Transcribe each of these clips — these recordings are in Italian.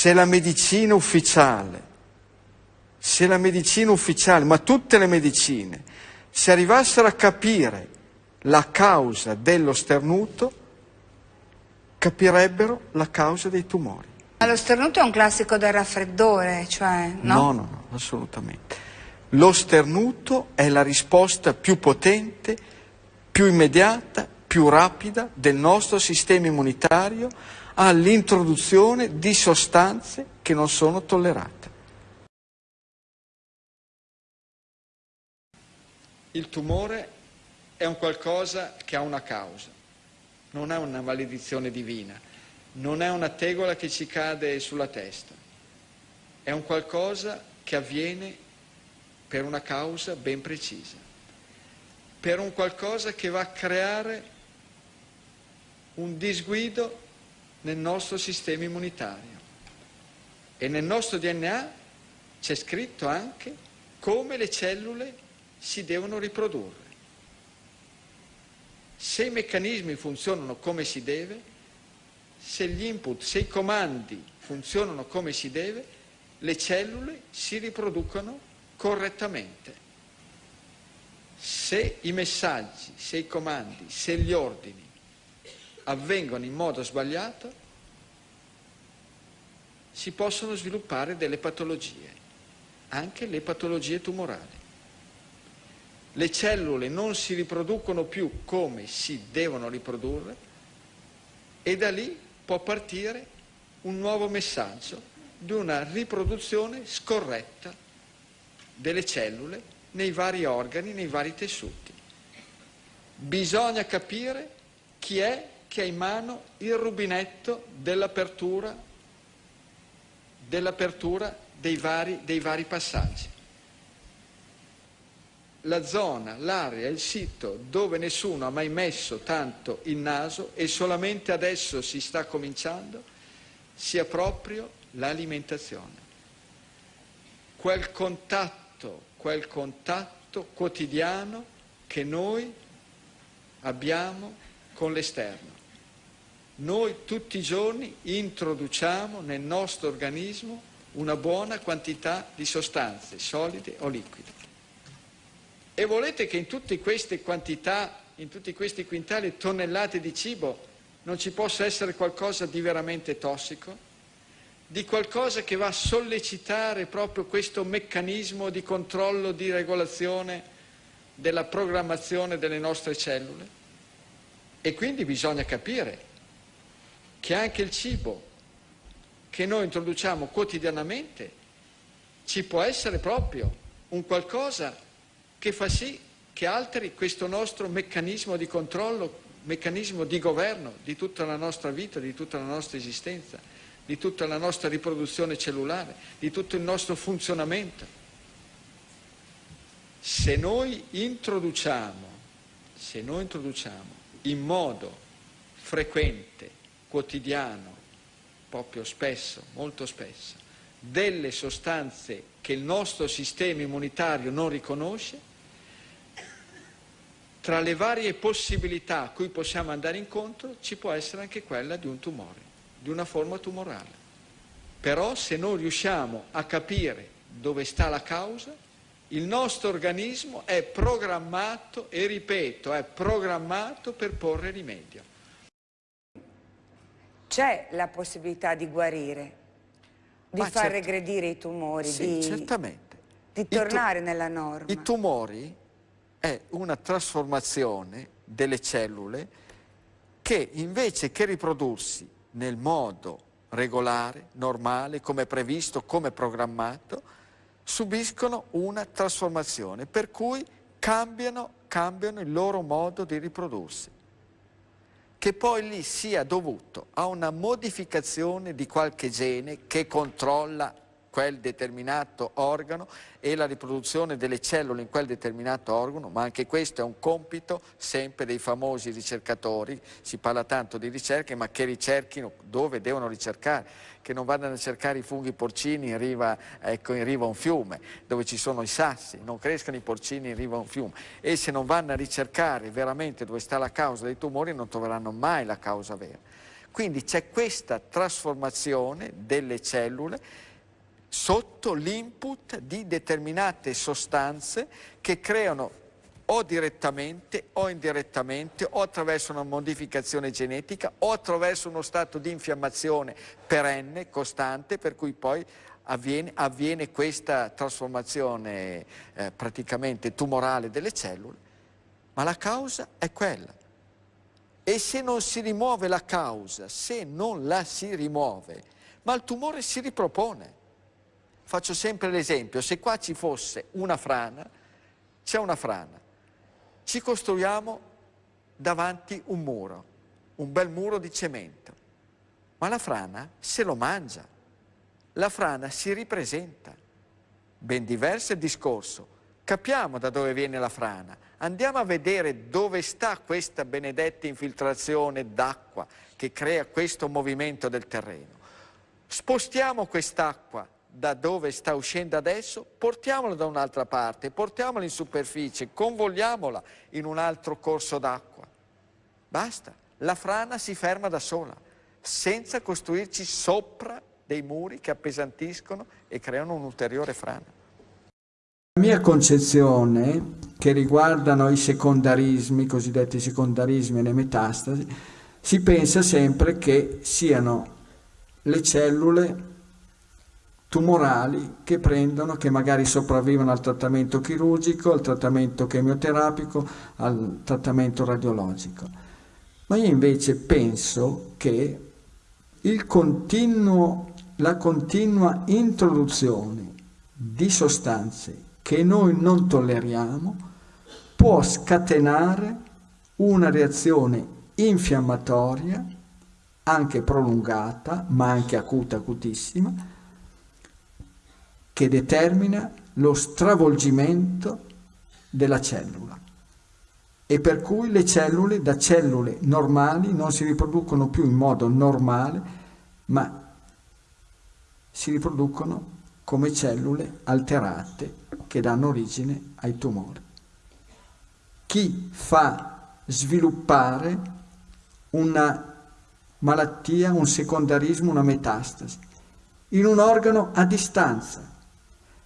se la medicina ufficiale, se la medicina ufficiale, ma tutte le medicine, se arrivassero a capire la causa dello sternuto, capirebbero la causa dei tumori. Ma lo sternuto è un classico del raffreddore, cioè, no? No, no, no, assolutamente. Lo sternuto è la risposta più potente, più immediata, più rapida del nostro sistema immunitario all'introduzione di sostanze che non sono tollerate. Il tumore è un qualcosa che ha una causa, non è una maledizione divina, non è una tegola che ci cade sulla testa, è un qualcosa che avviene per una causa ben precisa, per un qualcosa che va a creare un disguido nel nostro sistema immunitario. E nel nostro DNA c'è scritto anche come le cellule si devono riprodurre. Se i meccanismi funzionano come si deve, se gli input, se i comandi funzionano come si deve, le cellule si riproducono correttamente. Se i messaggi, se i comandi, se gli ordini avvengono in modo sbagliato, si possono sviluppare delle patologie, anche le patologie tumorali. Le cellule non si riproducono più come si devono riprodurre e da lì può partire un nuovo messaggio di una riproduzione scorretta delle cellule nei vari organi, nei vari tessuti. Bisogna capire chi è che ha in mano il rubinetto dell'apertura, dell'apertura dei, vari, dei vari passaggi. La zona, l'area, il sito dove nessuno ha mai messo tanto il naso e solamente adesso si sta cominciando, sia proprio l'alimentazione. Quel contatto, quel contatto quotidiano che noi abbiamo con l'esterno noi tutti i giorni introduciamo nel nostro organismo una buona quantità di sostanze solide o liquide. E volete che in tutte queste quantità, in tutti questi quintali tonnellate di cibo non ci possa essere qualcosa di veramente tossico? Di qualcosa che va a sollecitare proprio questo meccanismo di controllo, di regolazione della programmazione delle nostre cellule? E quindi bisogna capire che anche il cibo che noi introduciamo quotidianamente ci può essere proprio un qualcosa che fa sì che alteri questo nostro meccanismo di controllo, meccanismo di governo di tutta la nostra vita, di tutta la nostra esistenza, di tutta la nostra riproduzione cellulare, di tutto il nostro funzionamento. Se noi introduciamo, se noi introduciamo in modo frequente quotidiano, proprio spesso, molto spesso, delle sostanze che il nostro sistema immunitario non riconosce, tra le varie possibilità a cui possiamo andare incontro ci può essere anche quella di un tumore, di una forma tumorale. Però se non riusciamo a capire dove sta la causa, il nostro organismo è programmato, e ripeto, è programmato per porre rimedio c'è la possibilità di guarire, di Ma far certo. regredire i tumori, sì, di, certamente. di tornare nella norma. I tumori è una trasformazione delle cellule che invece che riprodursi nel modo regolare, normale, come previsto, come programmato, subiscono una trasformazione per cui cambiano, cambiano il loro modo di riprodursi che poi lì sia dovuto a una modificazione di qualche gene che controlla quel determinato organo e la riproduzione delle cellule in quel determinato organo, ma anche questo è un compito sempre dei famosi ricercatori, si parla tanto di ricerche, ma che ricerchino dove devono ricercare, che non vadano a cercare i funghi porcini in riva, ecco, in riva a un fiume, dove ci sono i sassi, non crescano i porcini in riva a un fiume e se non vanno a ricercare veramente dove sta la causa dei tumori non troveranno mai la causa vera. Quindi c'è questa trasformazione delle cellule sotto l'input di determinate sostanze che creano o direttamente o indirettamente o attraverso una modificazione genetica o attraverso uno stato di infiammazione perenne, costante, per cui poi avviene, avviene questa trasformazione eh, praticamente tumorale delle cellule, ma la causa è quella. E se non si rimuove la causa, se non la si rimuove, ma il tumore si ripropone. Faccio sempre l'esempio, se qua ci fosse una frana, c'è una frana, ci costruiamo davanti un muro, un bel muro di cemento, ma la frana se lo mangia, la frana si ripresenta. Ben diverso il discorso. Capiamo da dove viene la frana, andiamo a vedere dove sta questa benedetta infiltrazione d'acqua che crea questo movimento del terreno. Spostiamo quest'acqua da dove sta uscendo adesso, portiamola da un'altra parte, portiamola in superficie, convogliamola in un altro corso d'acqua. Basta, la frana si ferma da sola, senza costruirci sopra dei muri che appesantiscono e creano un'ulteriore frana. La mia concezione, che riguardano i secondarismi, i cosiddetti secondarismi e le metastasi, si pensa sempre che siano le cellule tumorali che prendono, che magari sopravvivono al trattamento chirurgico, al trattamento chemioterapico, al trattamento radiologico. Ma io invece penso che continuo, la continua introduzione di sostanze che noi non tolleriamo può scatenare una reazione infiammatoria, anche prolungata, ma anche acuta, acutissima, che determina lo stravolgimento della cellula. E per cui le cellule da cellule normali non si riproducono più in modo normale, ma si riproducono come cellule alterate che danno origine ai tumori. Chi fa sviluppare una malattia, un secondarismo, una metastasi? In un organo a distanza,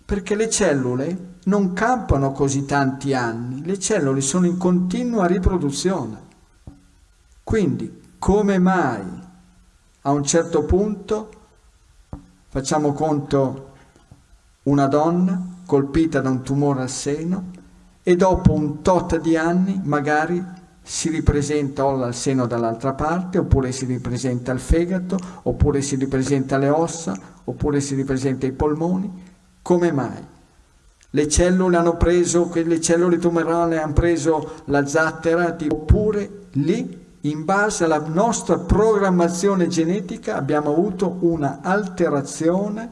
perché le cellule non campano così tanti anni, le cellule sono in continua riproduzione. Quindi, come mai a un certo punto, facciamo conto, una donna colpita da un tumore al seno e dopo un tot di anni magari si ripresenta o al seno dall'altra parte, oppure si ripresenta il fegato, oppure si ripresenta le ossa, oppure si ripresenta i polmoni, come mai? Le cellule hanno preso, quelle cellule tumorali hanno preso la zattera, oppure lì, in base alla nostra programmazione genetica, abbiamo avuto una alterazione,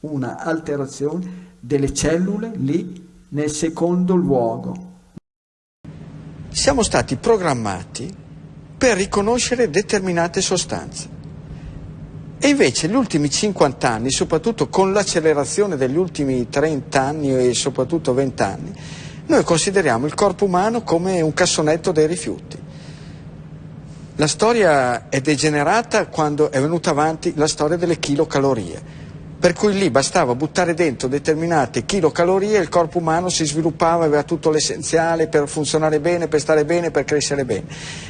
una alterazione delle cellule lì nel secondo luogo. Siamo stati programmati per riconoscere determinate sostanze. E invece gli ultimi 50 anni, soprattutto con l'accelerazione degli ultimi 30 anni e soprattutto 20 anni, noi consideriamo il corpo umano come un cassonetto dei rifiuti. La storia è degenerata quando è venuta avanti la storia delle chilocalorie, per cui lì bastava buttare dentro determinate chilocalorie e il corpo umano si sviluppava, aveva tutto l'essenziale per funzionare bene, per stare bene, per crescere bene.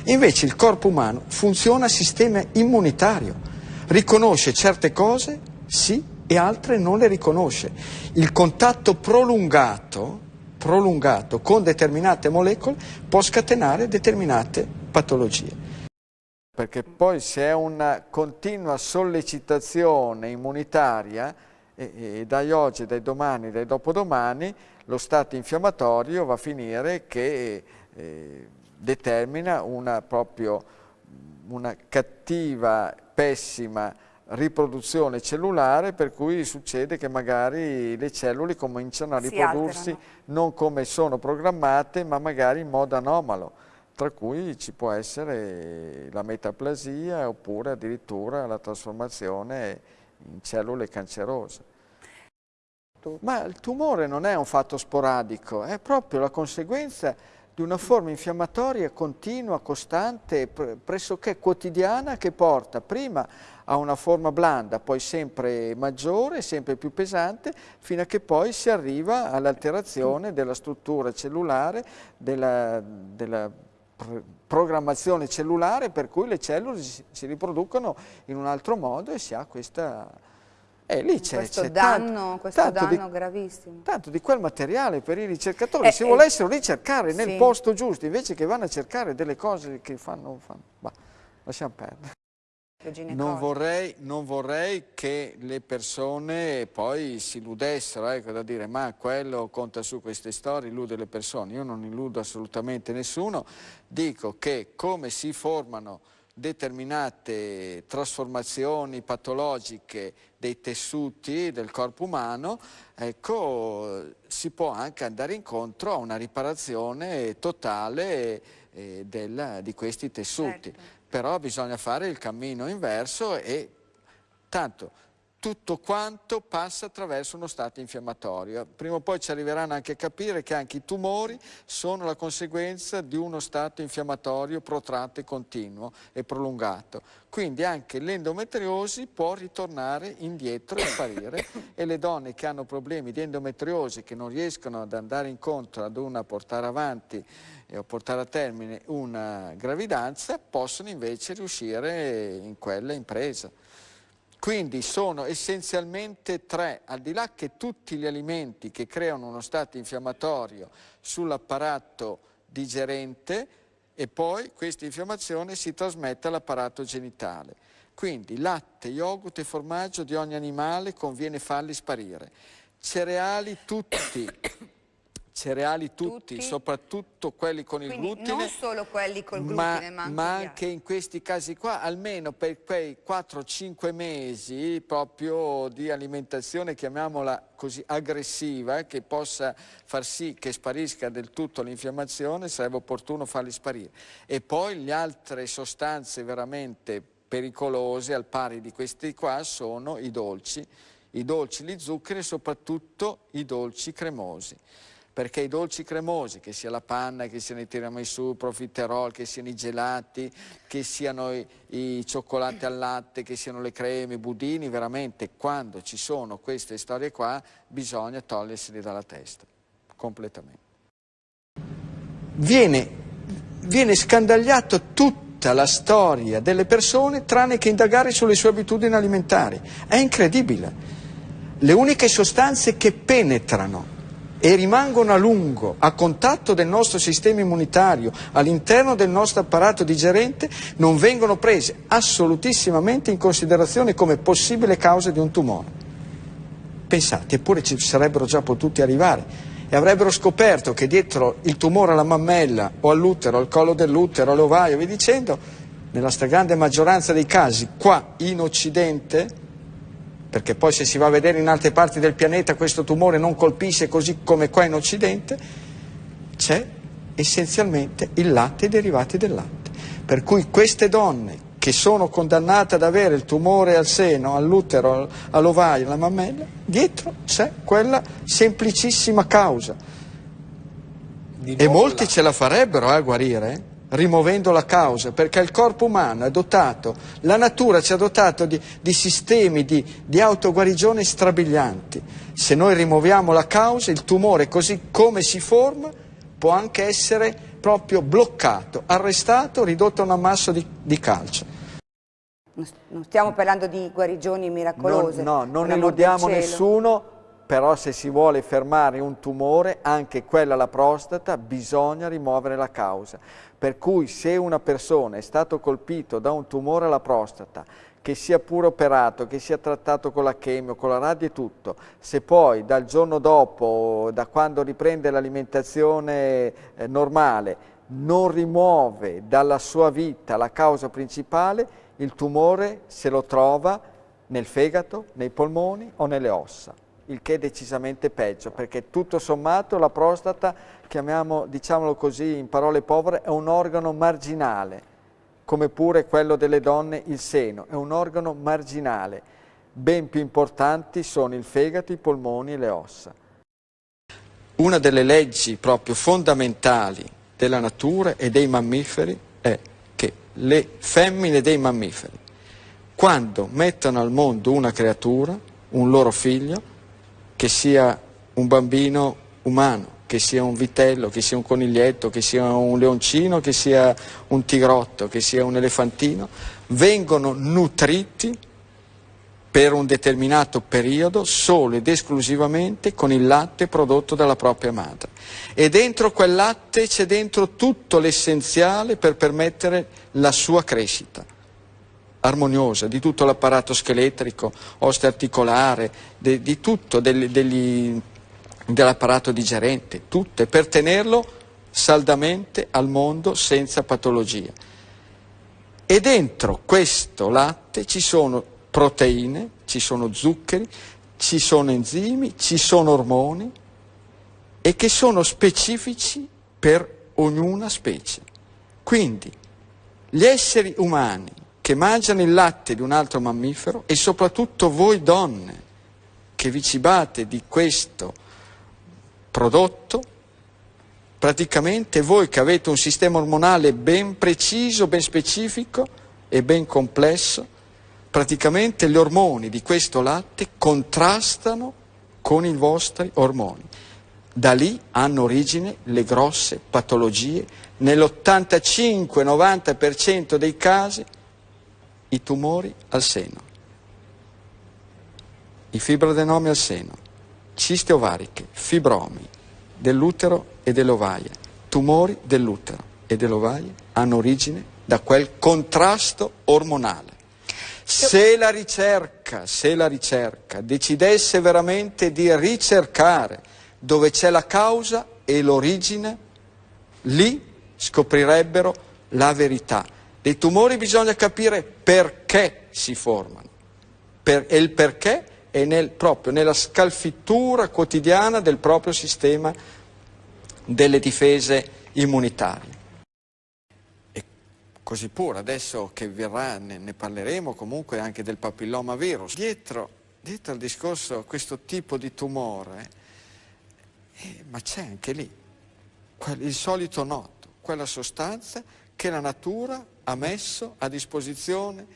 Invece il corpo umano funziona a sistema immunitario riconosce certe cose, sì, e altre non le riconosce. Il contatto prolungato, prolungato con determinate molecole può scatenare determinate patologie. Perché poi se è una continua sollecitazione immunitaria, e, e dai oggi, dai domani, dai dopodomani, lo stato infiammatorio va a finire che eh, determina una proprio una cattiva pessima riproduzione cellulare per cui succede che magari le cellule cominciano a riprodursi non come sono programmate ma magari in modo anomalo tra cui ci può essere la metaplasia oppure addirittura la trasformazione in cellule cancerose. Ma il tumore non è un fatto sporadico, è proprio la conseguenza di una forma infiammatoria continua, costante, pressoché quotidiana che porta prima a una forma blanda, poi sempre maggiore, sempre più pesante, fino a che poi si arriva all'alterazione della struttura cellulare, della, della programmazione cellulare per cui le cellule si riproducono in un altro modo e si ha questa eh, lì c'è, questo danno, tanto, questo tanto danno di, gravissimo. Tanto di quel materiale per i ricercatori, eh, se eh, volessero ricercare nel sì. posto giusto, invece che vanno a cercare delle cose che fanno, fanno bah, lasciamo perdere. Non vorrei, non vorrei, che le persone poi si illudessero, ecco, da dire ma quello conta su queste storie, illude le persone. Io non illudo assolutamente nessuno, dico che come si formano determinate trasformazioni patologiche dei tessuti del corpo umano, ecco, si può anche andare incontro a una riparazione totale eh, del, di questi tessuti. Certo. Però bisogna fare il cammino inverso e tanto tutto quanto passa attraverso uno stato infiammatorio. Prima o poi ci arriveranno anche a capire che anche i tumori sono la conseguenza di uno stato infiammatorio protratto e continuo e prolungato. Quindi anche l'endometriosi può ritornare indietro e sparire e le donne che hanno problemi di endometriosi che non riescono ad andare incontro ad una portare avanti o portare a termine una gravidanza possono invece riuscire in quella impresa. Quindi sono essenzialmente tre, al di là che tutti gli alimenti che creano uno stato infiammatorio sull'apparato digerente e poi questa infiammazione si trasmette all'apparato genitale. Quindi latte, yogurt e formaggio di ogni animale conviene farli sparire. Cereali tutti, cereali tutti, tutti, soprattutto quelli con il Quindi glutine. non solo quelli col glutine, ma, ma anche, in questi casi qua, almeno per quei 4-5 mesi proprio di alimentazione, chiamiamola così, aggressiva, che possa far sì che sparisca del tutto l'infiammazione, sarebbe opportuno farli sparire. E poi le altre sostanze veramente pericolose, al pari di questi qua, sono i dolci, i dolci, gli zuccheri e soprattutto i dolci cremosi perché i dolci cremosi, che sia la panna, che siano i tiramisù, profiterol, che siano i gelati, che siano i, i cioccolati al latte, che siano le creme, i budini, veramente quando ci sono queste storie qua bisogna toglierseli dalla testa, completamente. Viene, viene scandagliato tutta la storia delle persone tranne che indagare sulle sue abitudini alimentari. È incredibile. Le uniche sostanze che penetrano e rimangono a lungo a contatto del nostro sistema immunitario all'interno del nostro apparato digerente non vengono prese assolutissimamente in considerazione come possibile causa di un tumore. Pensate, eppure ci sarebbero già potuti arrivare e avrebbero scoperto che dietro il tumore alla mammella o all'utero, al collo dell'utero, all'ovaio, via dicendo, nella stragrande maggioranza dei casi qua in Occidente perché poi se si va a vedere in altre parti del pianeta questo tumore non colpisce così come qua in Occidente, c'è essenzialmente il latte e i derivati del latte. Per cui queste donne che sono condannate ad avere il tumore al seno, all'utero, all'ovaio, alla mammella, dietro c'è quella semplicissima causa. E molti ce la farebbero eh, a guarire. Rimuovendo la causa, perché il corpo umano è dotato, la natura ci ha dotato di, di sistemi di, di autoguarigione strabilianti. Se noi rimuoviamo la causa, il tumore così come si forma può anche essere proprio bloccato, arrestato, ridotto a un ammasso di, di calcio. Non stiamo parlando di guarigioni miracolose. No, no non illudiamo nessuno, però se si vuole fermare un tumore, anche quella alla prostata, bisogna rimuovere la causa. Per cui se una persona è stato colpito da un tumore alla prostata, che sia pure operato, che sia trattato con la chemio, con la radio e tutto, se poi dal giorno dopo, da quando riprende l'alimentazione eh, normale, non rimuove dalla sua vita la causa principale, il tumore se lo trova nel fegato, nei polmoni o nelle ossa il che è decisamente peggio, perché tutto sommato la prostata, diciamolo così in parole povere, è un organo marginale, come pure quello delle donne il seno, è un organo marginale. Ben più importanti sono il fegato, i polmoni e le ossa. Una delle leggi proprio fondamentali della natura e dei mammiferi è che le femmine dei mammiferi, quando mettono al mondo una creatura, un loro figlio, che sia un bambino umano, che sia un vitello, che sia un coniglietto, che sia un leoncino, che sia un tigrotto, che sia un elefantino, vengono nutriti per un determinato periodo solo ed esclusivamente con il latte prodotto dalla propria madre. E dentro quel latte c'è dentro tutto l'essenziale per permettere la sua crescita armoniosa, di tutto l'apparato scheletrico, osteoarticolare, di, di tutto, degli, degli, dell'apparato digerente, tutto, e per tenerlo saldamente al mondo senza patologia. E dentro questo latte ci sono proteine, ci sono zuccheri, ci sono enzimi, ci sono ormoni e che sono specifici per ognuna specie. Quindi gli esseri umani che mangiano il latte di un altro mammifero e soprattutto voi donne che vi cibate di questo prodotto, praticamente voi che avete un sistema ormonale ben preciso, ben specifico e ben complesso, praticamente gli ormoni di questo latte contrastano con i vostri ormoni. Da lì hanno origine le grosse patologie, nell'85-90% dei casi i tumori al seno, i fibrodenomi al seno, ciste ovariche, fibromi dell'utero e dell'ovaia, tumori dell'utero e dell'ovaia hanno origine da quel contrasto ormonale. Se la ricerca, se la ricerca decidesse veramente di ricercare dove c'è la causa e l'origine, lì scoprirebbero la verità. Dei tumori bisogna capire perché si formano. Per, e il perché è nel, proprio nella scalfittura quotidiana del proprio sistema delle difese immunitarie. Così pure, adesso che verrà ne, ne parleremo comunque anche del papilloma virus. Dietro, dietro al discorso questo tipo di tumore, eh, ma c'è anche lì il solito noto, quella sostanza che la natura ha messo a disposizione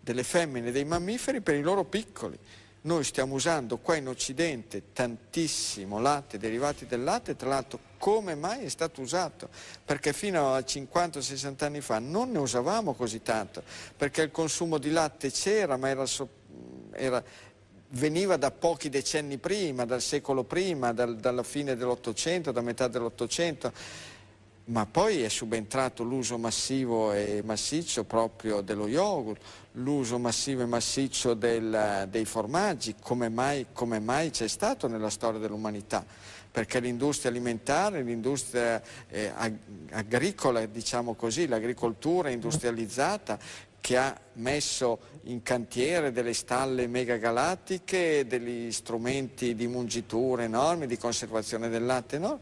delle femmine e dei mammiferi per i loro piccoli. Noi stiamo usando qua in Occidente tantissimo latte, derivati del latte, tra l'altro come mai è stato usato? Perché fino a 50-60 anni fa non ne usavamo così tanto, perché il consumo di latte c'era, ma era, era, veniva da pochi decenni prima, dal secolo prima, dal, dalla fine dell'Ottocento, da metà dell'Ottocento ma poi è subentrato l'uso massivo e massiccio proprio dello yogurt, l'uso massivo e massiccio del, dei formaggi, come mai, come mai c'è stato nella storia dell'umanità? Perché l'industria alimentare, l'industria eh, agricola, diciamo così, l'agricoltura industrializzata, che ha messo in cantiere delle stalle megagalattiche, degli strumenti di mungitura enormi, di conservazione del latte enormi,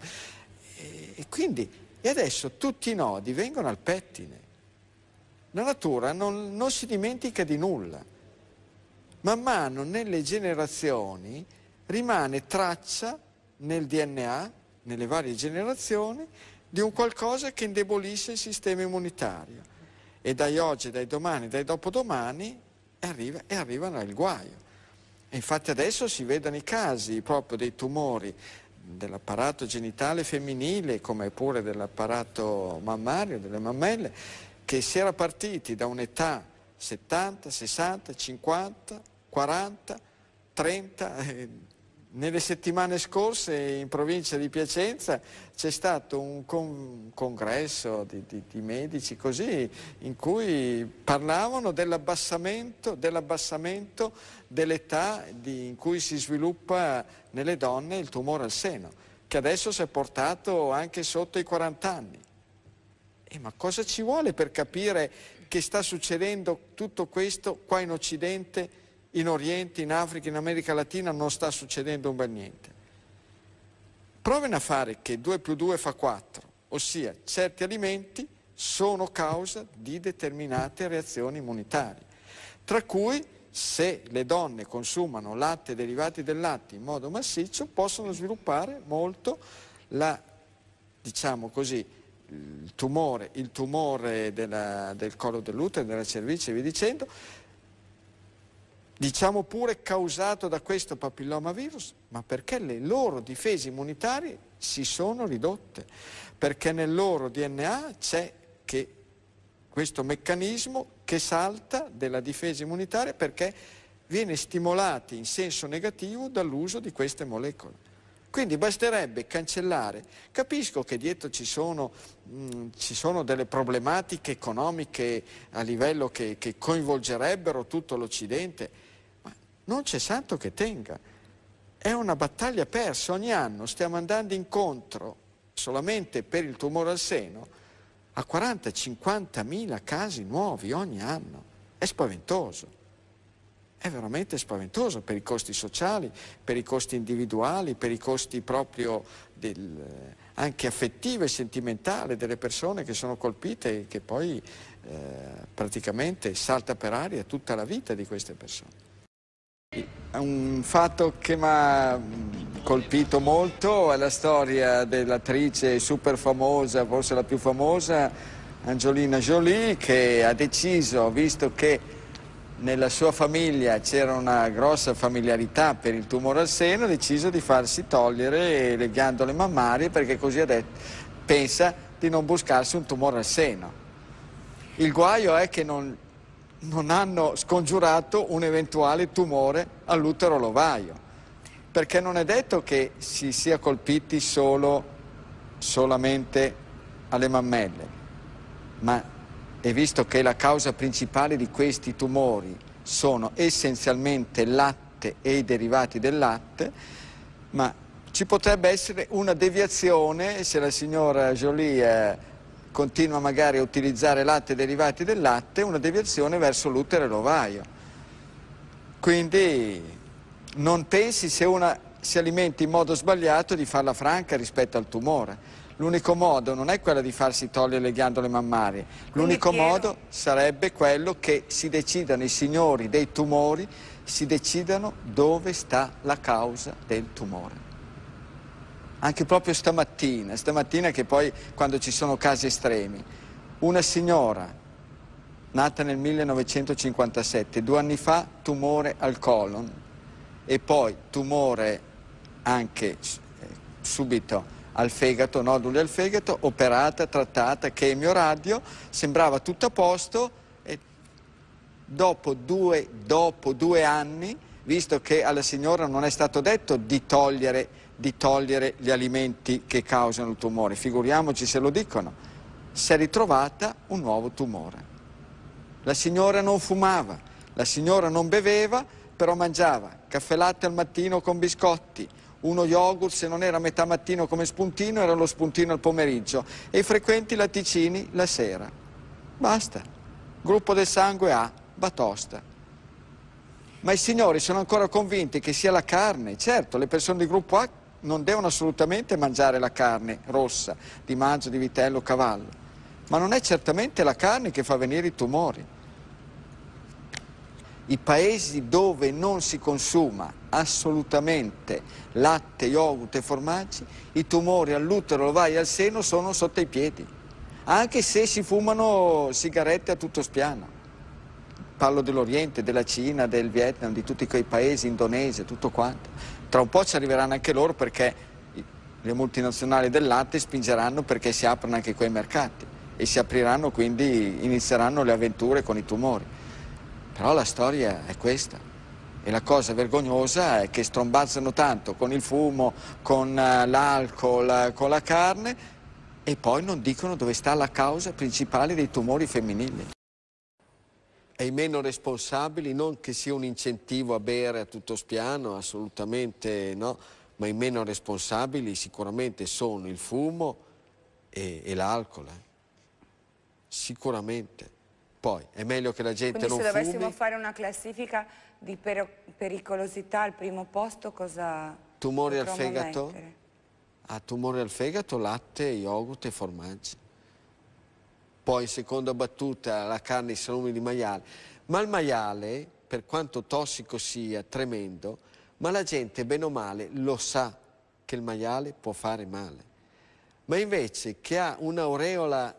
e, e quindi e adesso tutti i nodi vengono al pettine. La natura non, non si dimentica di nulla. Man mano nelle generazioni rimane traccia nel DNA, nelle varie generazioni, di un qualcosa che indebolisce il sistema immunitario. E dai oggi, dai domani, dai dopodomani arriva, e arrivano al guaio. E infatti adesso si vedono i casi proprio dei tumori dell'apparato genitale femminile come pure dell'apparato mammario, delle mammelle, che si era partiti da un'età 70, 60, 50, 40, 30, eh, nelle settimane scorse in provincia di Piacenza c'è stato un con congresso di, di, di, medici così, in cui parlavano dell'abbassamento dell dell'età in cui si sviluppa nelle donne il tumore al seno, che adesso si è portato anche sotto i 40 anni. E ma cosa ci vuole per capire che sta succedendo tutto questo qua in Occidente? In Oriente, in Africa, in America Latina non sta succedendo un bel niente. Provino a fare che 2 più 2 fa 4, ossia certi alimenti sono causa di determinate reazioni immunitarie, tra cui se le donne consumano latte e derivati del latte in modo massiccio possono sviluppare molto la, diciamo così, il tumore, il tumore della, del collo dell'utero, della cervice e via dicendo, diciamo pure causato da questo papillomavirus, ma perché le loro difese immunitarie si sono ridotte, perché nel loro DNA c'è questo meccanismo che salta della difesa immunitaria perché viene stimolato in senso negativo dall'uso di queste molecole. Quindi basterebbe cancellare. Capisco che dietro ci sono, mh, mm, ci sono delle problematiche economiche a livello che, che coinvolgerebbero tutto l'Occidente, non c'è santo che tenga. È una battaglia persa. Ogni anno stiamo andando incontro solamente per il tumore al seno a 40-50 mila casi nuovi ogni anno. È spaventoso è veramente spaventoso per i costi sociali, per i costi individuali, per i costi proprio del, anche affettivi e sentimentali delle persone che sono colpite e che poi eh, praticamente salta per aria tutta la vita di queste persone. Un fatto che mi ha colpito molto è la storia dell'attrice super famosa, forse la più famosa, Angelina Jolie, che ha deciso, visto che nella sua famiglia c'era una grossa familiarità per il tumore al seno, ha deciso di farsi togliere le ghiandole mammarie perché così detto, pensa di non buscarsi un tumore al seno. Il guaio è che non, non hanno scongiurato un eventuale tumore all'utero lovaio, perché non è detto che si sia colpiti solo, solamente alle mammelle, ma e visto che la causa principale di questi tumori sono essenzialmente latte e i derivati del latte, ma ci potrebbe essere una deviazione se la signora Jolie continua magari a utilizzare latte e derivati del latte, una deviazione verso l'utero e l'ovaio. Quindi non pensi se una si alimenta in modo sbagliato di farla franca rispetto al tumore. L'unico modo non è quello di farsi togliere le ghiandole mammarie, l'unico modo sarebbe quello che si decidano i signori dei tumori, si decidano dove sta la causa del tumore. Anche proprio stamattina, stamattina che poi quando ci sono casi estremi, una signora nata nel 1957, due anni fa tumore al colon e poi tumore anche eh, subito al fegato, noduli al fegato, operata, trattata, chemio, radio, sembrava tutto a posto e dopo due, dopo due anni, visto che alla signora non è stato detto di togliere, di togliere gli alimenti che causano il tumore, figuriamoci se lo dicono, si è ritrovata un nuovo tumore. La signora non fumava, la signora non beveva, però mangiava caffè latte al mattino con biscotti, uno yogurt se non era metà mattino come spuntino era lo spuntino al pomeriggio e i frequenti latticini la sera. Basta. Gruppo del sangue A, batosta. Ma i signori sono ancora convinti che sia la carne. Certo, le persone di gruppo A non devono assolutamente mangiare la carne rossa di maggio, di vitello, cavallo. Ma non è certamente la carne che fa venire i tumori i paesi dove non si consuma assolutamente latte, yogurt e formaggi, i tumori all'utero, all'ovaio e al seno sono sotto i piedi, anche se si fumano sigarette a tutto spiano. Parlo dell'Oriente, della Cina, del Vietnam, di tutti quei paesi, Indonesia, tutto quanto. Tra un po' ci arriveranno anche loro perché le multinazionali del latte spingeranno perché si aprono anche quei mercati e si apriranno quindi, inizieranno le avventure con i tumori. Però la storia è questa. E la cosa vergognosa è che strombazzano tanto con il fumo, con eh, l'alcol, con la carne e poi non dicono dove sta la causa principale dei tumori femminili. E i meno responsabili, non che sia un incentivo a bere a tutto spiano, assolutamente no, ma i meno responsabili sicuramente sono il fumo e, e l'alcol. Eh. Sicuramente. Poi è meglio che la gente Quindi non se dovessimo fumi. fare una classifica di per pericolosità al primo posto cosa Tumori al fegato? Mettere? Ah, tumore al fegato, latte, yogurt e formaggi. Poi seconda battuta la carne e i salumi di maiale. Ma il maiale, per quanto tossico sia, tremendo, ma la gente bene o male lo sa che il maiale può fare male. ma invece che ha un'aureola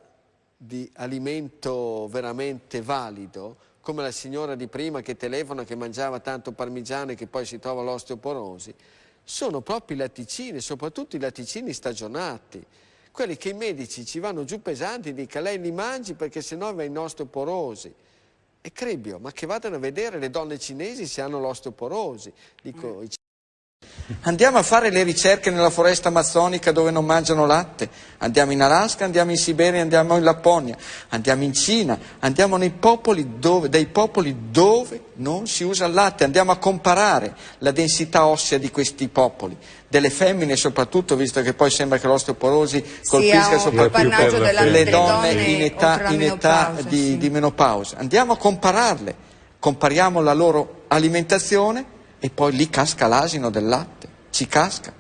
di alimento veramente valido, come la signora di prima che telefona che mangiava tanto parmigiano e che poi si trova l'osteoporosi, sono proprio i latticini, soprattutto i latticini stagionati, quelli che i medici ci vanno giù pesanti, dica lei li mangi perché sennò va in osteoporosi. E crebbio, ma che vadano a vedere le donne cinesi se hanno l'osteoporosi. Dico, mm. Andiamo a fare le ricerche nella foresta amazzonica dove non mangiano latte, andiamo in Alaska, andiamo in Siberia, andiamo in Lapponia, andiamo in Cina, andiamo nei popoli dove, dei popoli dove non si usa il latte, andiamo a comparare la densità ossea di questi popoli, delle femmine soprattutto, visto che poi sembra che l'osteoporosi colpisca soprattutto le donne in età, in età di, sì. di menopausa. Andiamo a compararle, compariamo la loro alimentazione e poi lì casca l'asino del latte, ci casca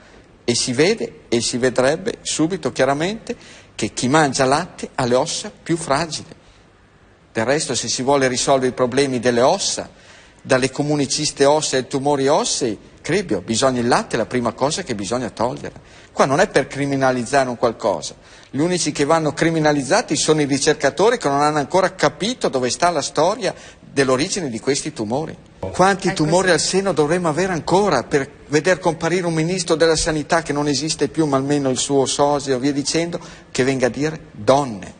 e si vede e si vedrebbe subito chiaramente che chi mangia latte ha le ossa più fragili. Del resto se si vuole risolvere i problemi delle ossa, dalle comuni ciste ossee ai tumori ossei, crebbio, bisogna il latte è la prima cosa che bisogna togliere. Qua non è per criminalizzare un qualcosa, gli unici che vanno criminalizzati sono i ricercatori che non hanno ancora capito dove sta la storia dell'origine di questi tumori. Quanti tumori al seno dovremmo avere ancora per veder comparire un ministro della sanità che non esiste più, ma almeno il suo sosia o via dicendo, che venga a dire donne,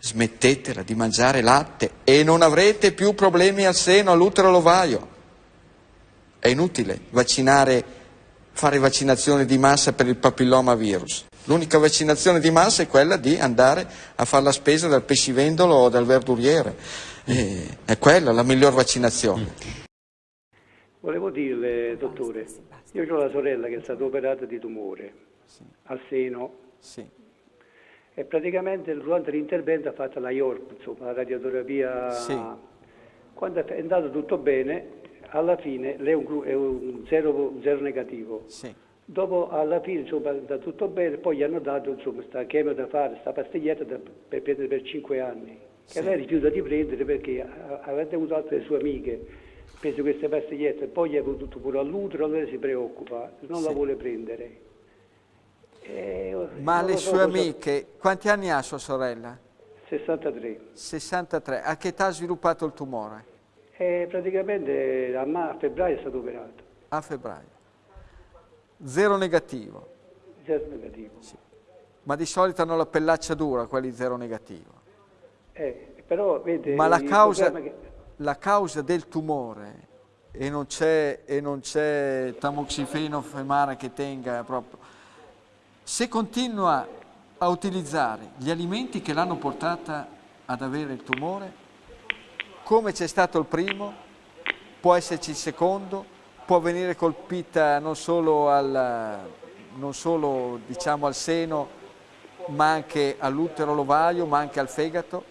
smettetela di mangiare latte e non avrete più problemi al seno, all'utero, all'ovaio. È inutile vaccinare, fare vaccinazioni di massa per il papilloma virus. L'unica vaccinazione di massa è quella di andare a fare la spesa dal pescivendolo o dal verduriere. E è quella la miglior vaccinazione. Volevo dirle, dottore, io ho la sorella che è stata operata di tumore sì. al seno sì. e praticamente durante l'intervento ha fatto la IORP, insomma, la radioterapia. Sì. Quando è andato tutto bene, alla fine lei è un, è un zero, zero, negativo. Dopo alla fine insomma, è andato tutto bene, poi gli hanno dato insomma, sta chemio da fare, sta pastiglietta da, per prendere per 5 anni che lei rifiuta di prendere perché avendo avuto altre sue amiche preso queste pastigliette e poi gli è venuto pure all'utero, lei si preoccupa, non sì. la vuole prendere. E, Ma le sue amiche, quanti anni ha sua sorella? 63. 63. A che età ha sviluppato il tumore? Eh, praticamente a, a, febbraio è stato operato. A febbraio. Zero negativo. Zero negativo. Sì. Ma di solito hanno la pellaccia dura quelli zero negativo. Eh, però, vede, Ma la causa, che... la causa, del tumore, e non c'è tamoxifeno femare che tenga proprio, se continua a utilizzare gli alimenti che l'hanno portata ad avere il tumore, come c'è stato il primo, può esserci il secondo, può venire colpita non solo al, non solo, diciamo, al seno, ma anche all'utero, all'ovaio, ma anche al fegato,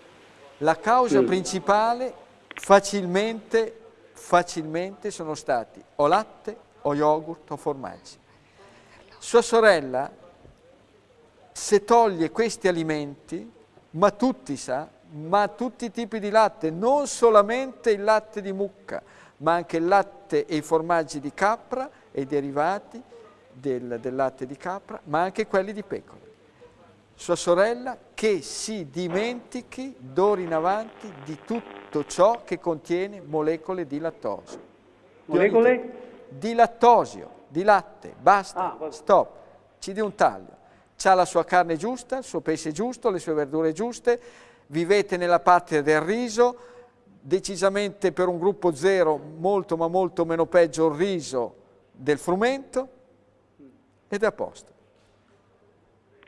la causa principale facilmente, facilmente sono stati o latte o yogurt o formaggi. Sua sorella, se toglie questi alimenti, ma tutti sa, ma tutti i tipi di latte, non solamente il latte di mucca, ma anche il latte e i formaggi di capra e i derivati del, del latte di capra, ma anche quelli di pecora sua sorella, che si dimentichi d'ora in avanti di tutto ciò che contiene molecole di lattosio. Molecole? Di lattosio, di latte, basta, ah, stop, ci dia un taglio. Ha la sua carne giusta, il suo pesce giusto, le sue verdure giuste, vivete nella patria del riso, decisamente per un gruppo zero molto ma molto meno peggio il riso del frumento ed è a posto.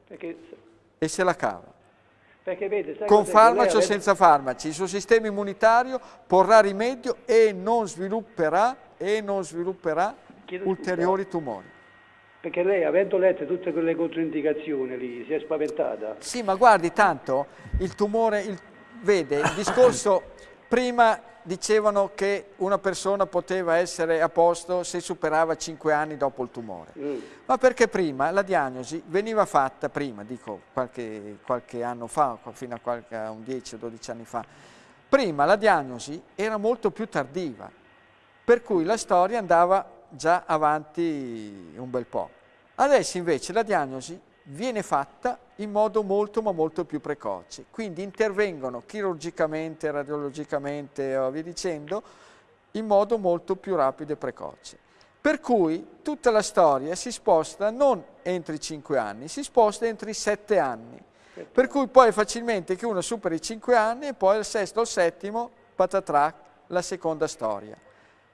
Perché e se la cava. Vede, Con farmaci o senza farmaci, il suo sistema immunitario porrà rimedio e non svilupperà, e non svilupperà ulteriori tumori. Perché lei, avendo letto tutte quelle controindicazioni lì, si è spaventata. Sì, ma guardi, tanto il tumore, il, vede, il discorso prima dicevano che una persona poteva essere a posto se superava 5 anni dopo il tumore. Mm. Ma perché prima la diagnosi veniva fatta, prima, dico qualche, qualche anno fa, fino a, qualche, a un 10 o 12 anni fa, prima la diagnosi era molto più tardiva, per cui la storia andava già avanti un bel po'. Adesso invece la diagnosi viene fatta in modo molto ma molto più precoce. Quindi intervengono chirurgicamente, radiologicamente o via dicendo, in modo molto più rapido e precoce. Per cui tutta la storia si sposta non entro i 5 anni, si sposta entro i 7 anni. Per cui poi è facilmente che uno superi i 5 anni e poi al sesto o al settimo, patatrac, la seconda storia.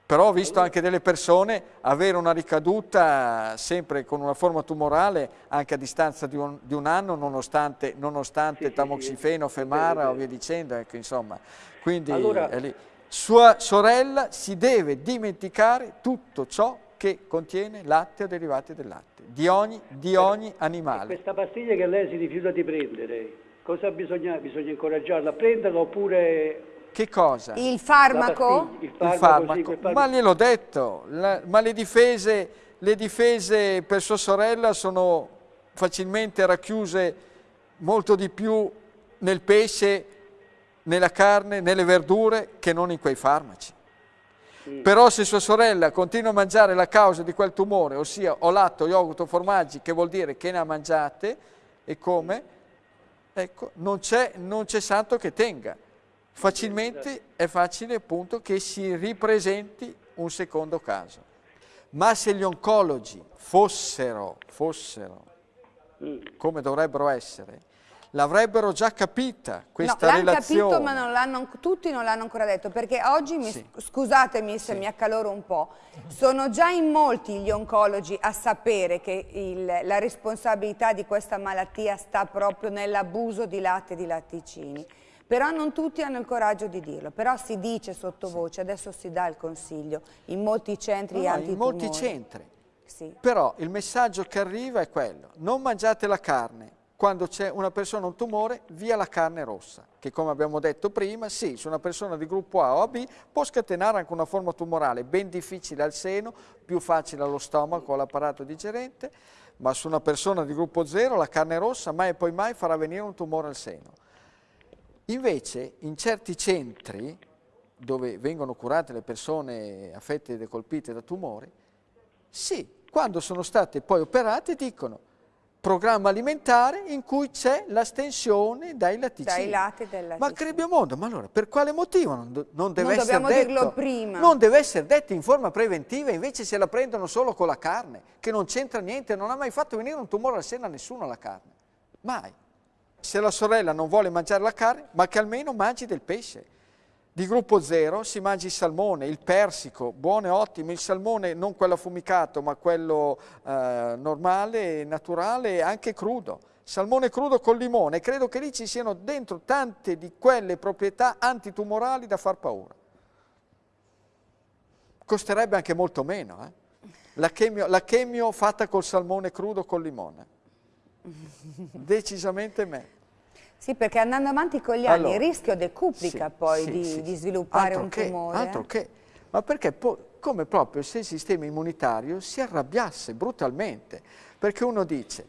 Però ho visto anche delle persone avere una ricaduta sempre con una forma tumorale anche a distanza di un, di un anno nonostante, nonostante sì, tamoxifeno, femara o via dicendo, ecco, insomma. Quindi allora, sua sorella si deve dimenticare tutto ciò che contiene latte o derivati del latte, di ogni, di ogni animale. questa pastiglia che lei si rifiuta di prendere, cosa bisogna, bisogna incoraggiarla a prenderla oppure... Che cosa? Il farmaco? Il farmaco, il farmaco. Sì, ma gliel'ho detto, la, ma le difese, le difese per sua sorella sono facilmente racchiuse molto di più nel pesce nella carne, nelle verdure, che non in quei farmaci. Mm. Però se sua sorella continua a mangiare la causa di quel tumore, ossia o latte, o yogurt o formaggi, che vuol dire che ne ha mangiate e come, ecco, non c'è, santo che tenga. Facilmente è facile appunto che si ripresenti un secondo caso. Ma se gli oncologi fossero, fossero mm. come dovrebbero essere, l'avrebbero già capita questa no, relazione. capito ma non tutti non l'hanno ancora detto perché oggi, mi, sì. scusatemi se sì. mi accaloro un po', sono già in molti gli oncologi a sapere che il, la responsabilità di questa malattia sta proprio nell'abuso di latte e di latticini. Però non tutti hanno il coraggio di dirlo, però si dice sottovoce, adesso si dà il consiglio, in molti centri no, In molti centri, sì. però il messaggio che arriva è quello, non mangiate la carne, quando c'è una persona un tumore, via la carne rossa, che come abbiamo detto prima, sì, su una persona di gruppo A o AB può scatenare anche una forma tumorale ben difficile al seno, più facile allo stomaco o all'apparato digerente, ma su una persona di gruppo 0 la carne rossa mai e poi mai farà venire un tumore al seno. Invece in certi centri dove vengono curate le persone affette e colpite da tumori, sì, quando sono state poi operate dicono programma alimentare in cui c'è l'astensione dai latticini. Dai lati del latticino. Ma crebbio mondo, ma allora per quale motivo non, non deve non essere detto? dirlo prima. Non deve essere detto in forma preventiva, invece se la prendono solo con la carne, che non c'entra niente, non ha mai fatto venire un tumore al seno a nessuno la carne. Mai. Se la sorella non vuole mangiare la carne, ma che almeno mangi del pesce di gruppo 0 si mangia il salmone, il persico, buono e ottimo, il salmone non quello affumicato ma quello eh, normale, naturale, anche crudo. Salmone crudo con limone, credo che lì ci siano dentro tante di quelle proprietà antitumorali da far paura. Costerebbe anche molto meno, eh? la, chemio, la chemio fatta col salmone crudo con limone. Decisamente meglio. Sì, perché andando avanti con gli anni allora, il rischio decuplica sì, poi sì, di, sì. di, sviluppare altro un che, tumore. Altro che, ma perché come proprio se il sistema immunitario si arrabbiasse brutalmente, perché uno dice,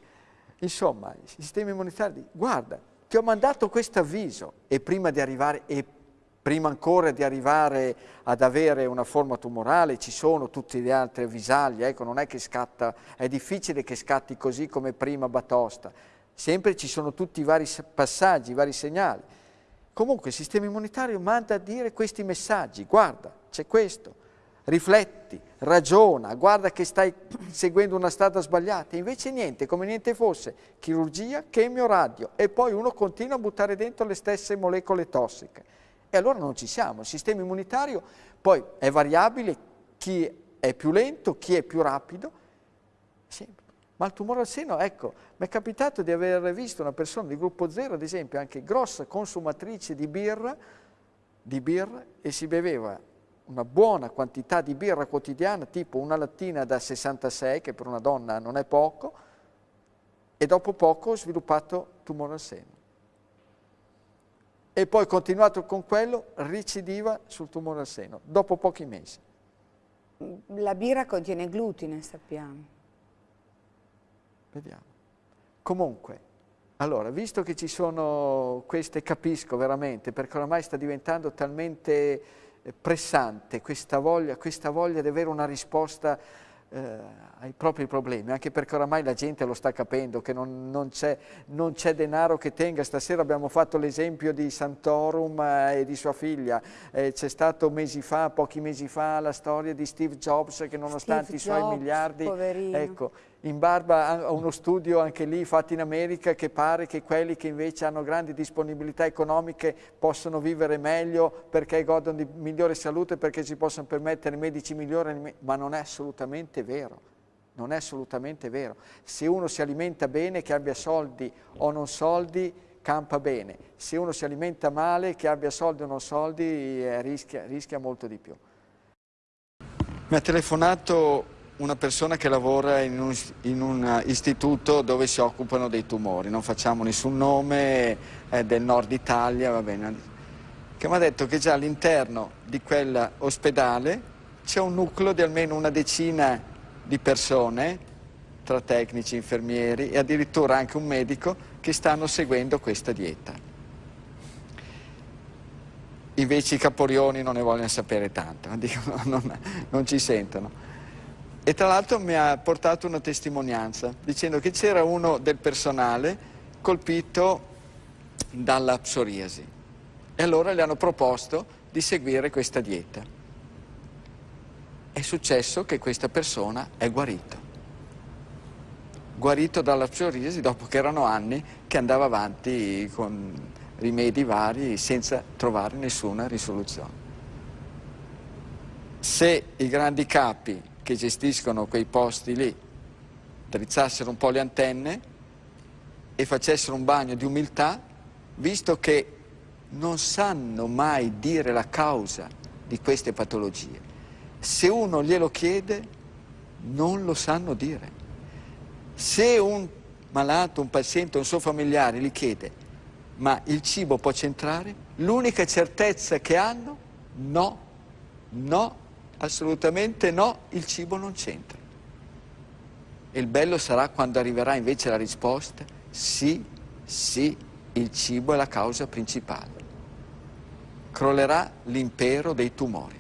insomma, il sistema immunitario dice, guarda, ti ho mandato questo avviso e prima di arrivare, e prima ancora di arrivare ad avere una forma tumorale ci sono tutte le altre avvisaglie, ecco, non è che scatta, è difficile che scatti così come prima Batosta, sempre ci sono tutti i vari passaggi, i vari segnali. Comunque il sistema immunitario manda a dire questi messaggi, guarda, c'è questo, rifletti, ragiona, guarda che stai seguendo una strada sbagliata, invece niente, come niente fosse, chirurgia, chemio, radio, e poi uno continua a buttare dentro le stesse molecole tossiche. E allora non ci siamo, il sistema immunitario poi è variabile, chi è più lento, chi è più rapido, sempre. Ma il tumore al seno, ecco, mi è capitato di aver visto una persona di gruppo 0, ad esempio, anche grossa consumatrice di birra, di birra e si beveva una buona quantità di birra quotidiana, tipo una lattina da 66, che per una donna non è poco, e dopo poco ho sviluppato tumore al seno. E poi continuato con quello, ricidiva sul tumore al seno, dopo pochi mesi. La birra contiene glutine, sappiamo. Vediamo. Comunque, allora, visto che ci sono queste, capisco veramente, perché oramai sta diventando talmente eh, pressante questa voglia, questa voglia di avere una risposta eh, ai propri problemi, anche perché oramai la gente lo sta capendo, che non, non c'è denaro che tenga. Stasera abbiamo fatto l'esempio di Santorum eh, e di sua figlia, eh, c'è stato mesi fa, pochi mesi fa, la storia di Steve Jobs che nonostante Steve i suoi Jobs, miliardi, poverino. ecco, in barba a uno studio anche lì fatto in America che pare che quelli che invece hanno grandi disponibilità economiche possono vivere meglio perché godono di migliore salute, perché si possono permettere medici migliori, ma non è assolutamente vero. Non è assolutamente vero. Se uno si alimenta bene, che abbia soldi o non soldi, campa bene. Se uno si alimenta male, che abbia soldi o non soldi, eh, rischia, rischia molto di più. Mi ha telefonato una persona che lavora in un, in un, istituto dove si occupano dei tumori, non facciamo nessun nome, è del nord Italia, va bene, che mi ha detto che già all'interno di quell'ospedale c'è un nucleo di almeno una decina di persone, tra tecnici, infermieri e addirittura anche un medico che stanno seguendo questa dieta. Invece i caporioni non ne vogliono sapere tanto, non, non ci sentono. E tra l'altro mi ha portato una testimonianza dicendo che c'era uno del personale colpito dalla psoriasi e allora le hanno proposto di seguire questa dieta è successo che questa persona è guarito. Guarito dalla psoriasi dopo che erano anni che andava avanti con rimedi vari senza trovare nessuna risoluzione. Se i grandi capi che gestiscono quei posti lì drizzassero un po' le antenne e facessero un bagno di umiltà, visto che non sanno mai dire la causa di queste patologie, se uno glielo chiede, non lo sanno dire. Se un malato, un paziente, un suo familiare gli chiede ma il cibo può c'entrare? L'unica certezza che hanno? No, no, assolutamente no, il cibo non c'entra. E il bello sarà quando arriverà invece la risposta, sì, sì, il cibo è la causa principale. Crollerà l'impero dei tumori.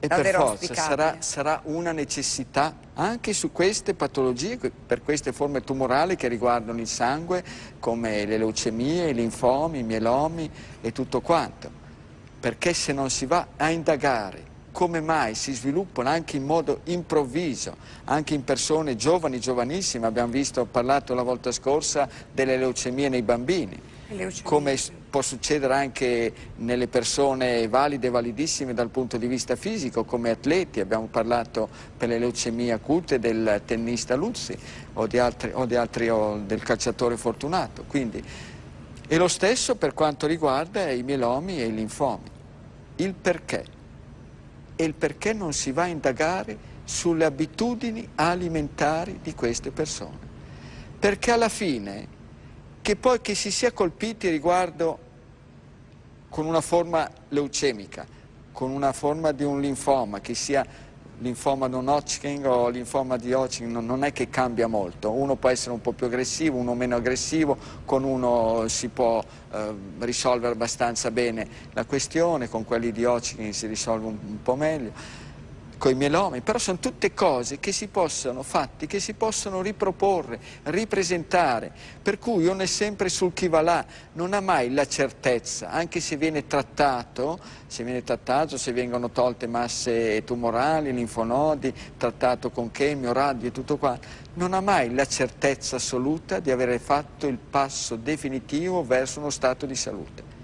E per forza sarà, sarà, una necessità anche su queste patologie, per queste forme tumorali che riguardano il sangue, come le leucemie, i linfomi, i mielomi e tutto quanto. Perché se non si va a indagare come mai si sviluppano anche in modo improvviso, anche in persone giovani, giovanissime, abbiamo visto, ho parlato la volta scorsa delle leucemie nei bambini, come può succedere anche nelle persone valide validissime dal punto di vista fisico, come atleti, abbiamo parlato per le leucemie acute del tennista Luzzi o, di altri, o, di altri, o del calciatore Fortunato. Quindi, e lo stesso per quanto riguarda i mielomi e i linfomi. Il perché? E il perché non si va a indagare sulle abitudini alimentari di queste persone. Perché alla fine che poi che si sia colpiti riguardo con una forma leucemica, con una forma di un linfoma, che sia linfoma non Hodgkin o linfoma di Hodgkin, non è che cambia molto, uno può essere un po' più aggressivo, uno meno aggressivo, con uno si può eh, risolvere abbastanza bene la questione, con quelli di Hodgkin si risolve un, un po' meglio con i mielomi, però sono tutte cose che si possono, fatti che si possono riproporre, ripresentare, per cui uno è sempre sul chi va là, non ha mai la certezza, anche se viene trattato, se viene trattato, se vengono tolte masse tumorali, linfonodi, trattato con chemio, radio e tutto qua, non ha mai la certezza assoluta di avere fatto il passo definitivo verso uno stato di salute.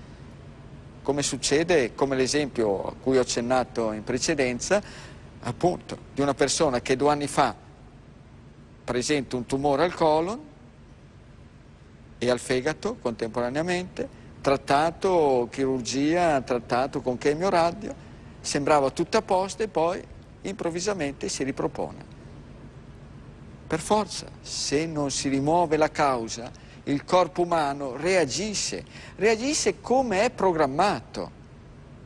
Come succede, come l'esempio a cui ho accennato in precedenza, appunto di una persona che due anni fa presenta un tumore al colon e al fegato contemporaneamente, trattato chirurgia, trattato con chemioradio, sembrava tutto a posto e poi improvvisamente si ripropone. Per forza, se non si rimuove la causa, il corpo umano reagisce, reagisce come è programmato.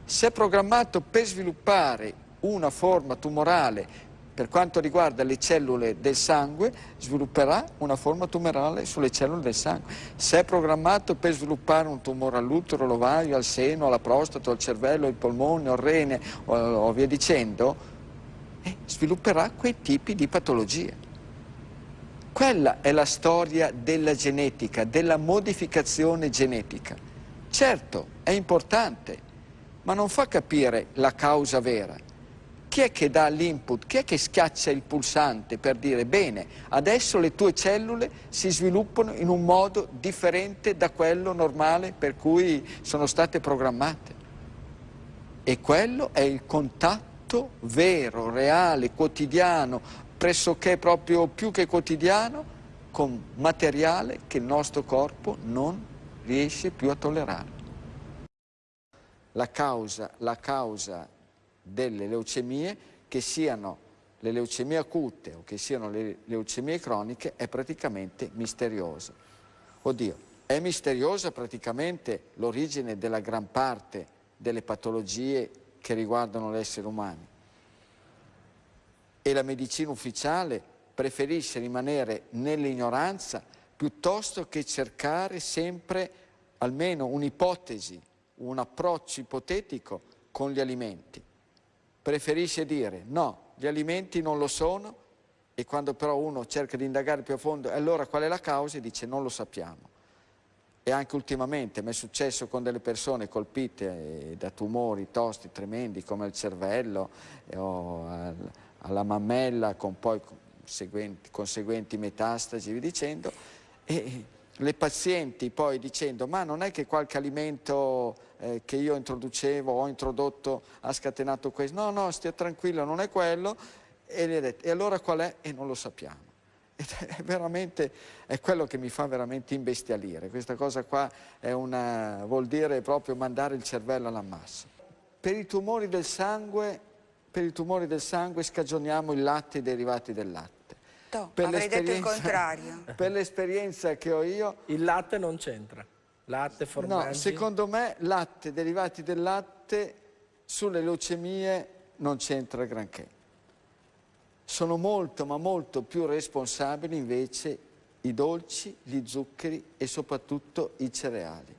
Se è programmato per sviluppare una forma tumorale per quanto riguarda le cellule del sangue, svilupperà una forma tumorale sulle cellule del sangue. Se è programmato per sviluppare un tumore all'utero, all'ovario, al seno, alla prostata, al cervello, ai polmoni, al rene o, o via dicendo, e svilupperà quei tipi di patologie. Quella è la storia della genetica, della modificazione genetica. Certo, è importante, ma non fa capire la causa vera. Chi è che dà l'input? Chi è che schiaccia il pulsante per dire bene, adesso le tue cellule si sviluppano in un modo differente da quello normale per cui sono state programmate? E quello è il contatto vero, reale, quotidiano, pressoché proprio più che quotidiano con materiale che il nostro corpo non riesce più a tollerare. La causa, la causa delle leucemie, che siano le leucemie acute o che siano le leucemie croniche, è praticamente misteriosa. Oddio, è misteriosa praticamente l'origine della gran parte delle patologie che riguardano l'essere umano e la medicina ufficiale preferisce rimanere nell'ignoranza piuttosto che cercare sempre almeno un'ipotesi, un approccio ipotetico con gli alimenti. Preferisce dire no, gli alimenti non lo sono e quando però uno cerca di indagare più a fondo, allora qual è la causa? E dice non lo sappiamo. E anche ultimamente mi è successo con delle persone colpite da tumori tosti tremendi come il cervello o alla mammella con poi conseguenti, conseguenti metastasi, dicendo, e le pazienti poi dicendo ma non è che qualche alimento eh, che io introducevo o ho introdotto ha scatenato questo, no no stia tranquillo non è quello e le detto e allora qual è? E non lo sappiamo. Ed è veramente, è quello che mi fa veramente imbestialire, questa cosa qua una, vuol dire proprio mandare il cervello all'ammasso. Per i tumori del sangue per i tumori del sangue scagioniamo il latte e i derivati del latte. No, per avrei detto il contrario. Per l'esperienza che ho io... Il latte non c'entra? Latte, formaggi? No, secondo me latte, derivati del latte, sulle leucemie non c'entra granché. Sono molto, ma molto più responsabili invece i dolci, gli zuccheri e soprattutto i cereali.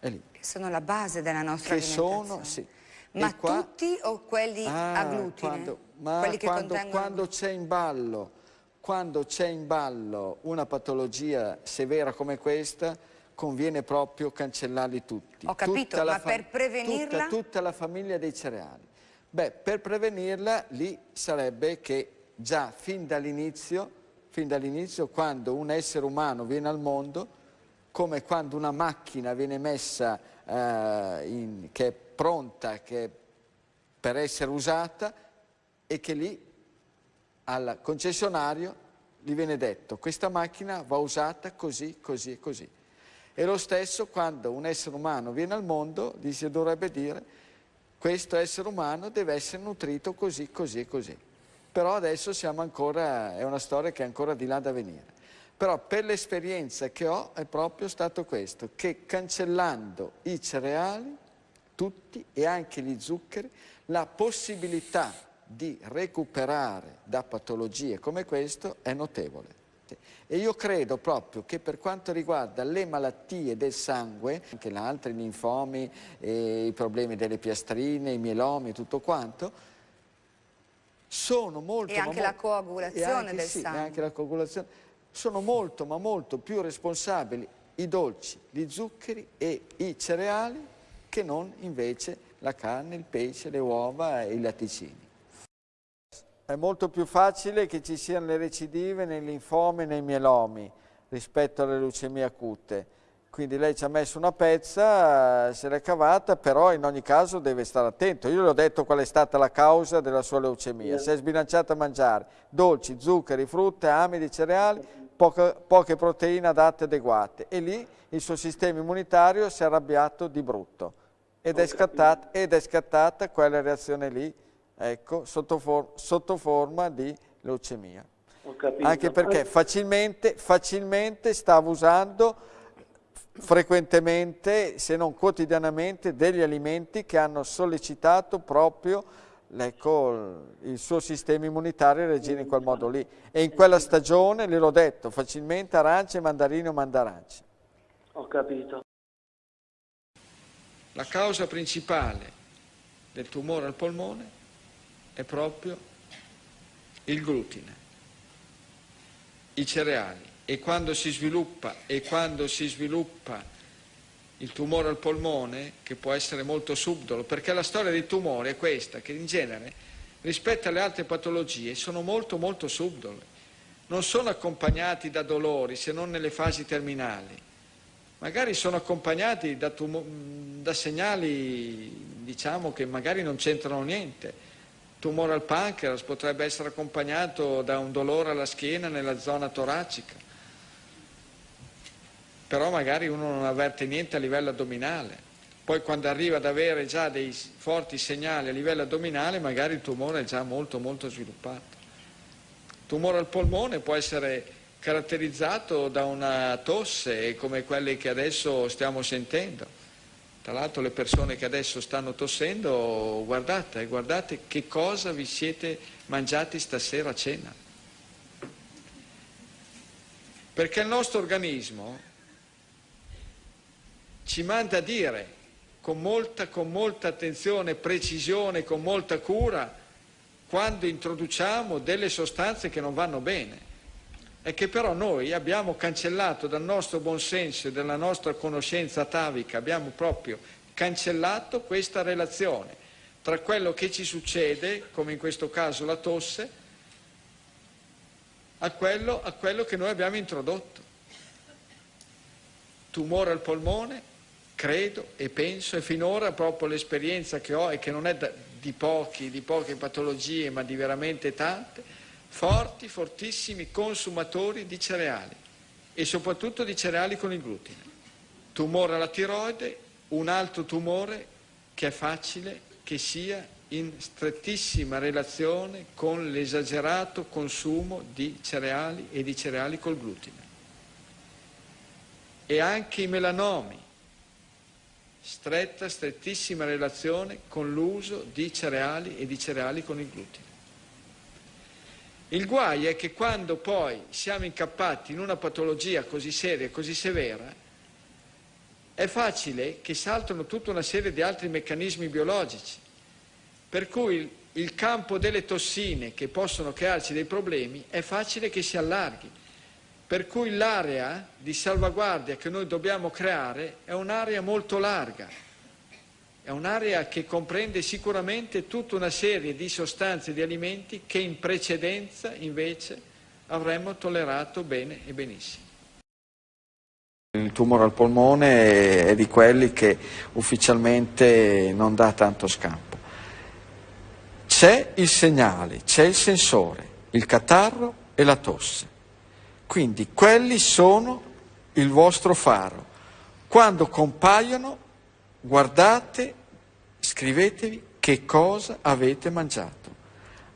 Che sono la base della nostra che alimentazione. Sono, sì, ma qua, tutti o quelli ah, a glutine? Quando, ma quelli quando, quando c'è in ballo quando c'è in ballo una patologia severa come questa, conviene proprio cancellarli tutti. Ho capito, ma per prevenirla? Tutta, tutta, la famiglia dei cereali. Beh, per prevenirla lì sarebbe che già fin dall'inizio, fin dall'inizio, quando un essere umano viene al mondo, come quando una macchina viene messa eh, in, che è pronta che per essere usata e che lì al concessionario gli viene detto questa macchina va usata così, così e così. E lo stesso quando un essere umano viene al mondo, gli si dovrebbe dire questo essere umano deve essere nutrito così, così e così. Però adesso siamo ancora, è una storia che è ancora di là da venire. Però per l'esperienza che ho è proprio stato questo, che cancellando i cereali tutti e anche gli zuccheri la possibilità di recuperare da patologie come questo è notevole. E io credo proprio che per quanto riguarda le malattie del sangue, anche le altre, i linfomi, eh, i problemi delle piastrine, i mielomi e tutto quanto, sono molto... E anche la coagulazione anche, del sì, sangue. anche la coagulazione. Sono molto ma molto più responsabili i dolci, gli zuccheri e i cereali che non invece la carne, il pesce, le uova e i latticini. È molto più facile che ci siano le recidive nei linfomi e nei mielomi rispetto alle leucemie acute. Quindi lei ci ha messo una pezza, se l'è cavata, però in ogni caso deve stare attento. Io le ho detto qual è stata la causa della sua leucemia. Si è sbilanciata a mangiare dolci, zuccheri, frutte, amidi, cereali, poche, poche proteine adatte e adeguate. E lì il suo sistema immunitario si è arrabbiato di brutto ed è, scattata, ed è, scattata, quella reazione lì, ecco, sotto, for, sotto forma di leucemia. Anche perché facilmente, facilmente stavo usando frequentemente, se non quotidianamente, degli alimenti che hanno sollecitato proprio ecco, il suo sistema immunitario reagire in quel modo lì. E in quella stagione, gliel'ho detto, facilmente arance, mandarine o mandarance. Ho capito. La causa principale del tumore al polmone è proprio il glutine, i cereali. E quando si sviluppa, e quando si sviluppa il tumore al polmone, che può essere molto subdolo, perché la storia dei tumori è questa, che in genere rispetto alle altre patologie sono molto molto subdole, non sono accompagnati da dolori se non nelle fasi terminali, magari sono accompagnati da, da segnali diciamo che magari non c'entrano niente, tumore al pancreas potrebbe essere accompagnato da un dolore alla schiena nella zona toracica, però magari uno non avverte niente a livello addominale. Poi quando arriva ad avere già dei forti segnali a livello addominale, magari il tumore è già molto molto sviluppato. Il tumore al polmone può essere caratterizzato da una tosse come quelle che adesso stiamo sentendo. Tra l'altro le persone che adesso stanno tossendo, guardate, guardate che cosa vi siete mangiati stasera a cena. Perché il nostro organismo ci manda a dire con molta, con molta attenzione, precisione, con molta cura, quando introduciamo delle sostanze che non vanno bene e che però noi abbiamo cancellato dal nostro buonsenso e dalla nostra conoscenza atavica, abbiamo proprio cancellato questa relazione tra quello che ci succede, come in questo caso la tosse, a quello, a quello che noi abbiamo introdotto. Tumore al polmone, credo e penso, e finora proprio l'esperienza che ho e che non è di, pochi, di poche patologie, ma di veramente tante, forti, fortissimi consumatori di cereali e soprattutto di cereali con il glutine. Tumore alla tiroide, un altro tumore che è facile che sia in strettissima relazione con l'esagerato consumo di cereali e di cereali col glutine. E anche i melanomi, stretta, strettissima relazione con l'uso di cereali e di cereali con il glutine. Il guai è che quando poi siamo incappati in una patologia così seria e così severa, è facile che saltano tutta una serie di altri meccanismi biologici, per cui il campo delle tossine che possono crearci dei problemi è facile che si allarghi. Per cui l'area di salvaguardia che noi dobbiamo creare è un'area molto larga, è un'area che comprende sicuramente tutta una serie di sostanze e di alimenti che in precedenza invece avremmo tollerato bene e benissimo. Il tumore al polmone è di quelli che ufficialmente non dà tanto scampo. C'è il segnale, c'è il sensore, il catarro e la tosse. Quindi quelli sono il vostro faro. Quando compaiono, guardate, scrivetevi che cosa avete mangiato.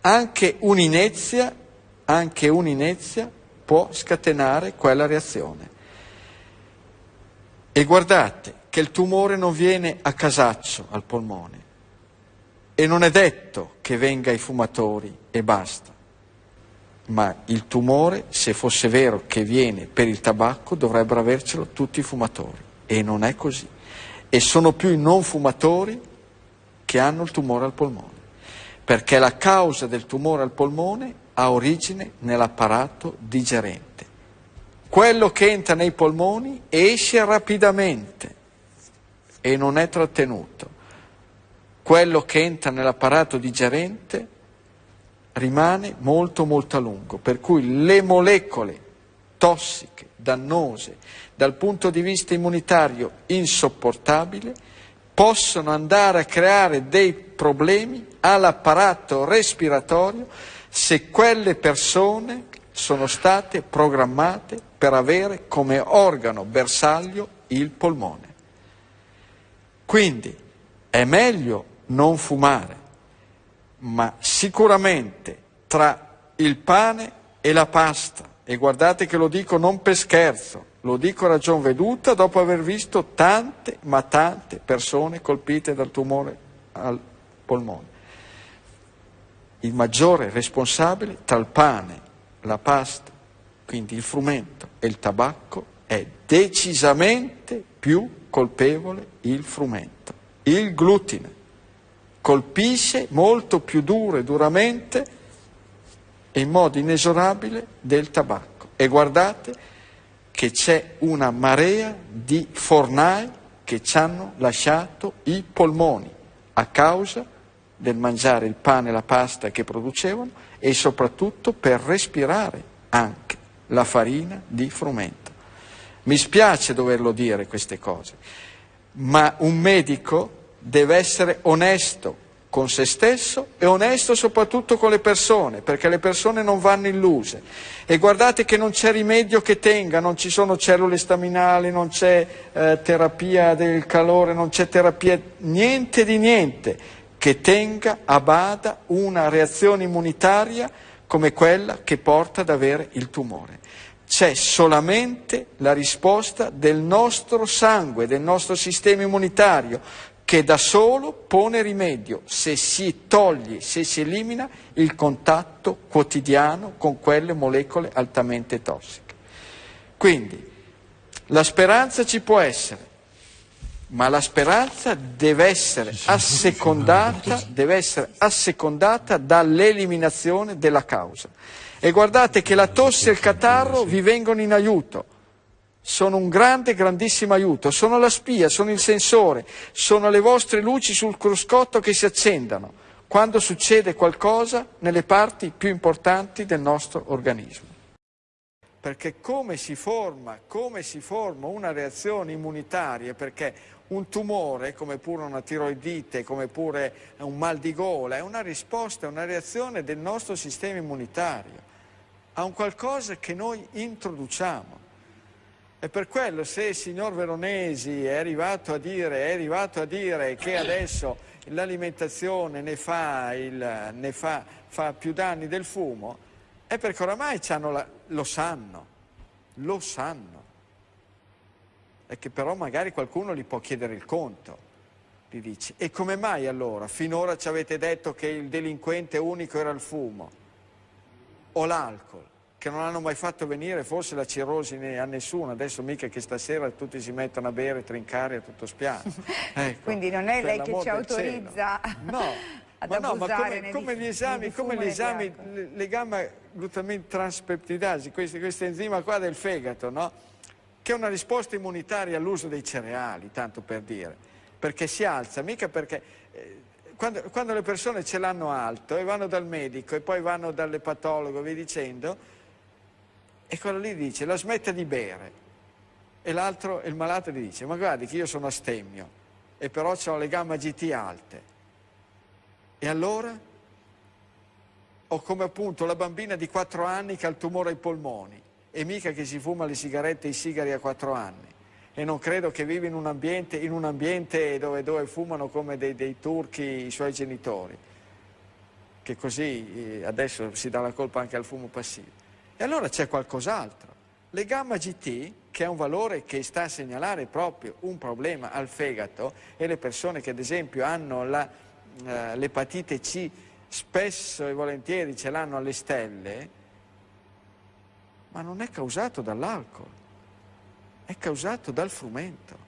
Anche un'inezia, anche un'inezia può scatenare quella reazione. E guardate che il tumore non viene a casaccio al polmone e non è detto che venga ai fumatori e basta ma il tumore, se fosse vero che viene per il tabacco, dovrebbero avercelo tutti i fumatori e non è così. E sono più i non fumatori che hanno il tumore al polmone, perché la causa del tumore al polmone ha origine nell'apparato digerente. Quello che entra nei polmoni esce rapidamente e non è trattenuto. Quello che entra nell'apparato digerente rimane molto molto a lungo, per cui le molecole tossiche, dannose, dal punto di vista immunitario insopportabile, possono andare a creare dei problemi all'apparato respiratorio se quelle persone sono state programmate per avere come organo bersaglio il polmone. Quindi è meglio non fumare, ma sicuramente tra il pane e la pasta, e guardate che lo dico non per scherzo, lo dico a ragion veduta dopo aver visto tante, ma tante persone colpite dal tumore al polmone. Il maggiore responsabile tra il pane, la pasta, quindi il frumento e il tabacco è decisamente più colpevole il frumento, il glutine colpisce molto più duro e duramente e in modo inesorabile del tabacco. E guardate che c'è una marea di fornai che ci hanno lasciato i polmoni a causa del mangiare il pane e la pasta che producevano e soprattutto per respirare anche la farina di frumento. Mi spiace doverlo dire queste cose, ma un medico deve essere onesto con se stesso e onesto soprattutto con le persone, perché le persone non vanno illuse. E guardate che non c'è rimedio che tenga, non ci sono cellule staminali, non c'è eh, terapia del calore, non c'è terapia, niente di niente che tenga a bada una reazione immunitaria come quella che porta ad avere il tumore. C'è solamente la risposta del nostro sangue, del nostro sistema immunitario, che da solo pone rimedio se si toglie, se si elimina il contatto quotidiano con quelle molecole altamente tossiche. Quindi la speranza ci può essere, ma la speranza deve essere assecondata, deve essere assecondata dall'eliminazione della causa. E guardate che la tosse e il catarro vi vengono in aiuto sono un grande, grandissimo aiuto, sono la spia, sono il sensore, sono le vostre luci sul cruscotto che si accendano quando succede qualcosa nelle parti più importanti del nostro organismo. Perché come si forma, come si forma una reazione immunitaria, perché un tumore, come pure una tiroidite, come pure un mal di gola, è una risposta, è una reazione del nostro sistema immunitario a un qualcosa che noi introduciamo. E per quello se il signor Veronesi è arrivato a dire, arrivato a dire che adesso l'alimentazione ne, fa, il, ne fa, fa, più danni del fumo, è perché oramai la, lo sanno, lo sanno. E che però magari qualcuno gli può chiedere il conto. Gli dice, e come mai allora? Finora ci avete detto che il delinquente unico era il fumo o l'alcol che non hanno mai fatto venire forse la cirrosi a nessuno, adesso mica che stasera tutti si mettono a bere, trincare a tutto spiano. Ecco, Quindi non è lei che ci autorizza no, ad ma no, ma come, come, gli esami, come gli esami le, le gamma glutamine transpeptidasi, questo, questo enzima qua del fegato, no? che è una risposta immunitaria all'uso dei cereali, tanto per dire, perché si alza, mica perché... Eh, quando, quando, le persone ce l'hanno alto e vanno dal medico e poi vanno dall'epatologo, vi dicendo, e quello lì dice, la smetta di bere. E l'altro, il malato gli dice, ma guardi che io sono astemmio e però ho le gamma GT alte. E allora? O come appunto la bambina di 4 anni che ha il tumore ai polmoni e mica che si fuma le sigarette e i sigari a 4 anni. E non credo che viva in un ambiente, in un ambiente dove, dove, fumano come dei, dei turchi i suoi genitori, che così eh, adesso si dà la colpa anche al fumo passivo. E allora c'è qualcos'altro. Le gamma GT, che è un valore che sta a segnalare proprio un problema al fegato, e le persone che ad esempio hanno eh, l'epatite eh, C spesso e volentieri ce l'hanno alle stelle, ma non è causato dall'alcol, è causato dal frumento.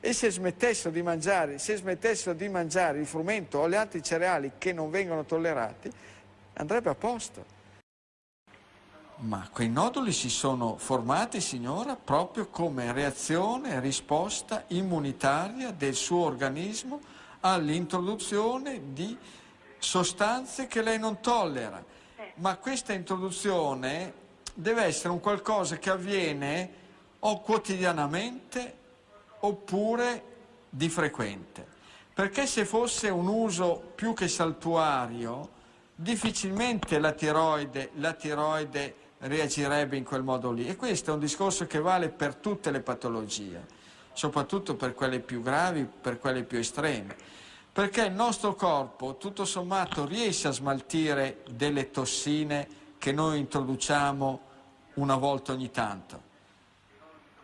E se smettessero di mangiare, se smettessero di mangiare il frumento o gli altri cereali che non vengono tollerati, andrebbe a posto. Ma quei noduli si sono formati, signora, proprio come reazione e risposta immunitaria del suo organismo all'introduzione di sostanze che lei non tollera. Ma questa introduzione deve essere un qualcosa che avviene o quotidianamente oppure di frequente. Perché se fosse un uso più che saltuario, difficilmente la tiroide, la tiroide reagirebbe in quel modo lì. E questo è un discorso che vale per tutte le patologie, soprattutto per quelle più gravi, per quelle più estreme. Perché il nostro corpo, tutto sommato, riesce a smaltire delle tossine che noi introduciamo una volta ogni tanto.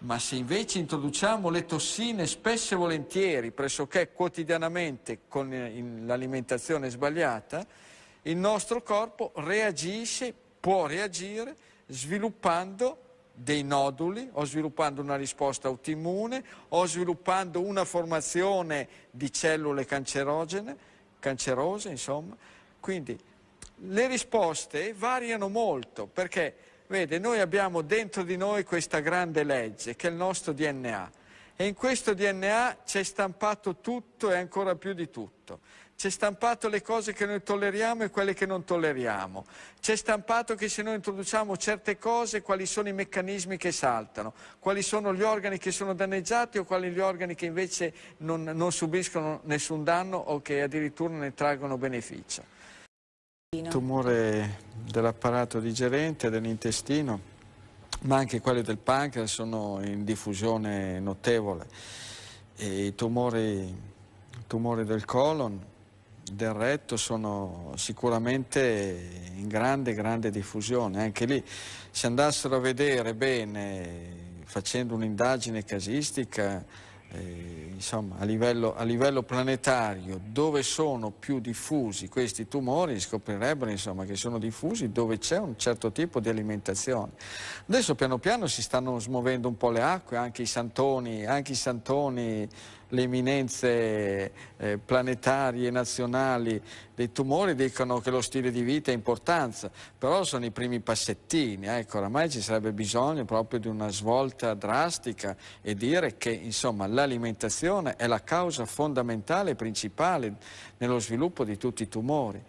Ma se invece introduciamo le tossine spesso e volentieri, pressoché quotidianamente con l'alimentazione sbagliata, il nostro corpo reagisce, può reagire sviluppando dei noduli o sviluppando una risposta autoimmune o sviluppando una formazione di cellule cancerogene cancerose, insomma. Quindi le risposte variano molto perché, vede, noi abbiamo dentro di noi questa grande legge che è il nostro DNA e in questo DNA c'è stampato tutto e ancora più di tutto. C'è stampato le cose che noi tolleriamo e quelle che non tolleriamo. C'è stampato che se noi introduciamo certe cose, quali sono i meccanismi che saltano, quali sono gli organi che sono danneggiati o quali gli organi che invece non, non subiscono nessun danno o che addirittura ne traggono beneficio. Il tumore dell'apparato digerente, dell'intestino, ma anche quelli del pancreas sono in diffusione notevole. E I tumori, tumori del colon, del retto sono sicuramente in grande, grande diffusione. Anche lì, se andassero a vedere bene, facendo un'indagine casistica, eh, insomma, a livello, a livello, planetario dove sono più diffusi questi tumori scoprirebbero insomma, che sono diffusi dove c'è un certo tipo di alimentazione. Adesso piano piano si stanno smuovendo un po' le acque, anche i santoni, anche i santoni le eminenze eh, planetarie nazionali dei tumori dicono che lo stile di vita ha importanza, però sono i primi passettini, ecco, oramai ci sarebbe bisogno proprio di una svolta drastica e dire che l'alimentazione è la causa fondamentale e principale nello sviluppo di tutti i tumori.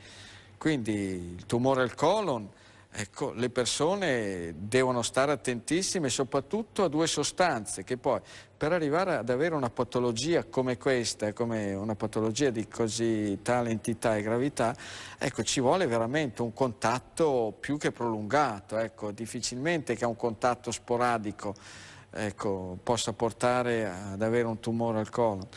Quindi il tumore al colon Ecco, le persone devono stare attentissime soprattutto a due sostanze che poi per arrivare ad avere una patologia come questa, come una patologia di così tale entità e gravità, ecco, ci vuole veramente un contatto più che prolungato, ecco, difficilmente che un contatto sporadico ecco, possa portare ad avere un tumore al colon.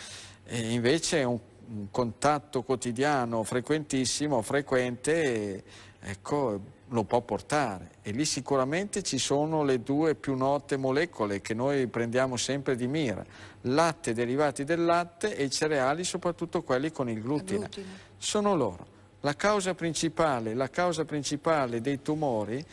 E invece un, un contatto quotidiano frequentissimo, frequente, ecco, lo può portare e lì sicuramente ci sono le due più note molecole che noi prendiamo sempre di mira, latte, derivati del latte e i cereali, soprattutto quelli con il glutine. glutine. Sono loro. La causa principale, la causa principale dei tumori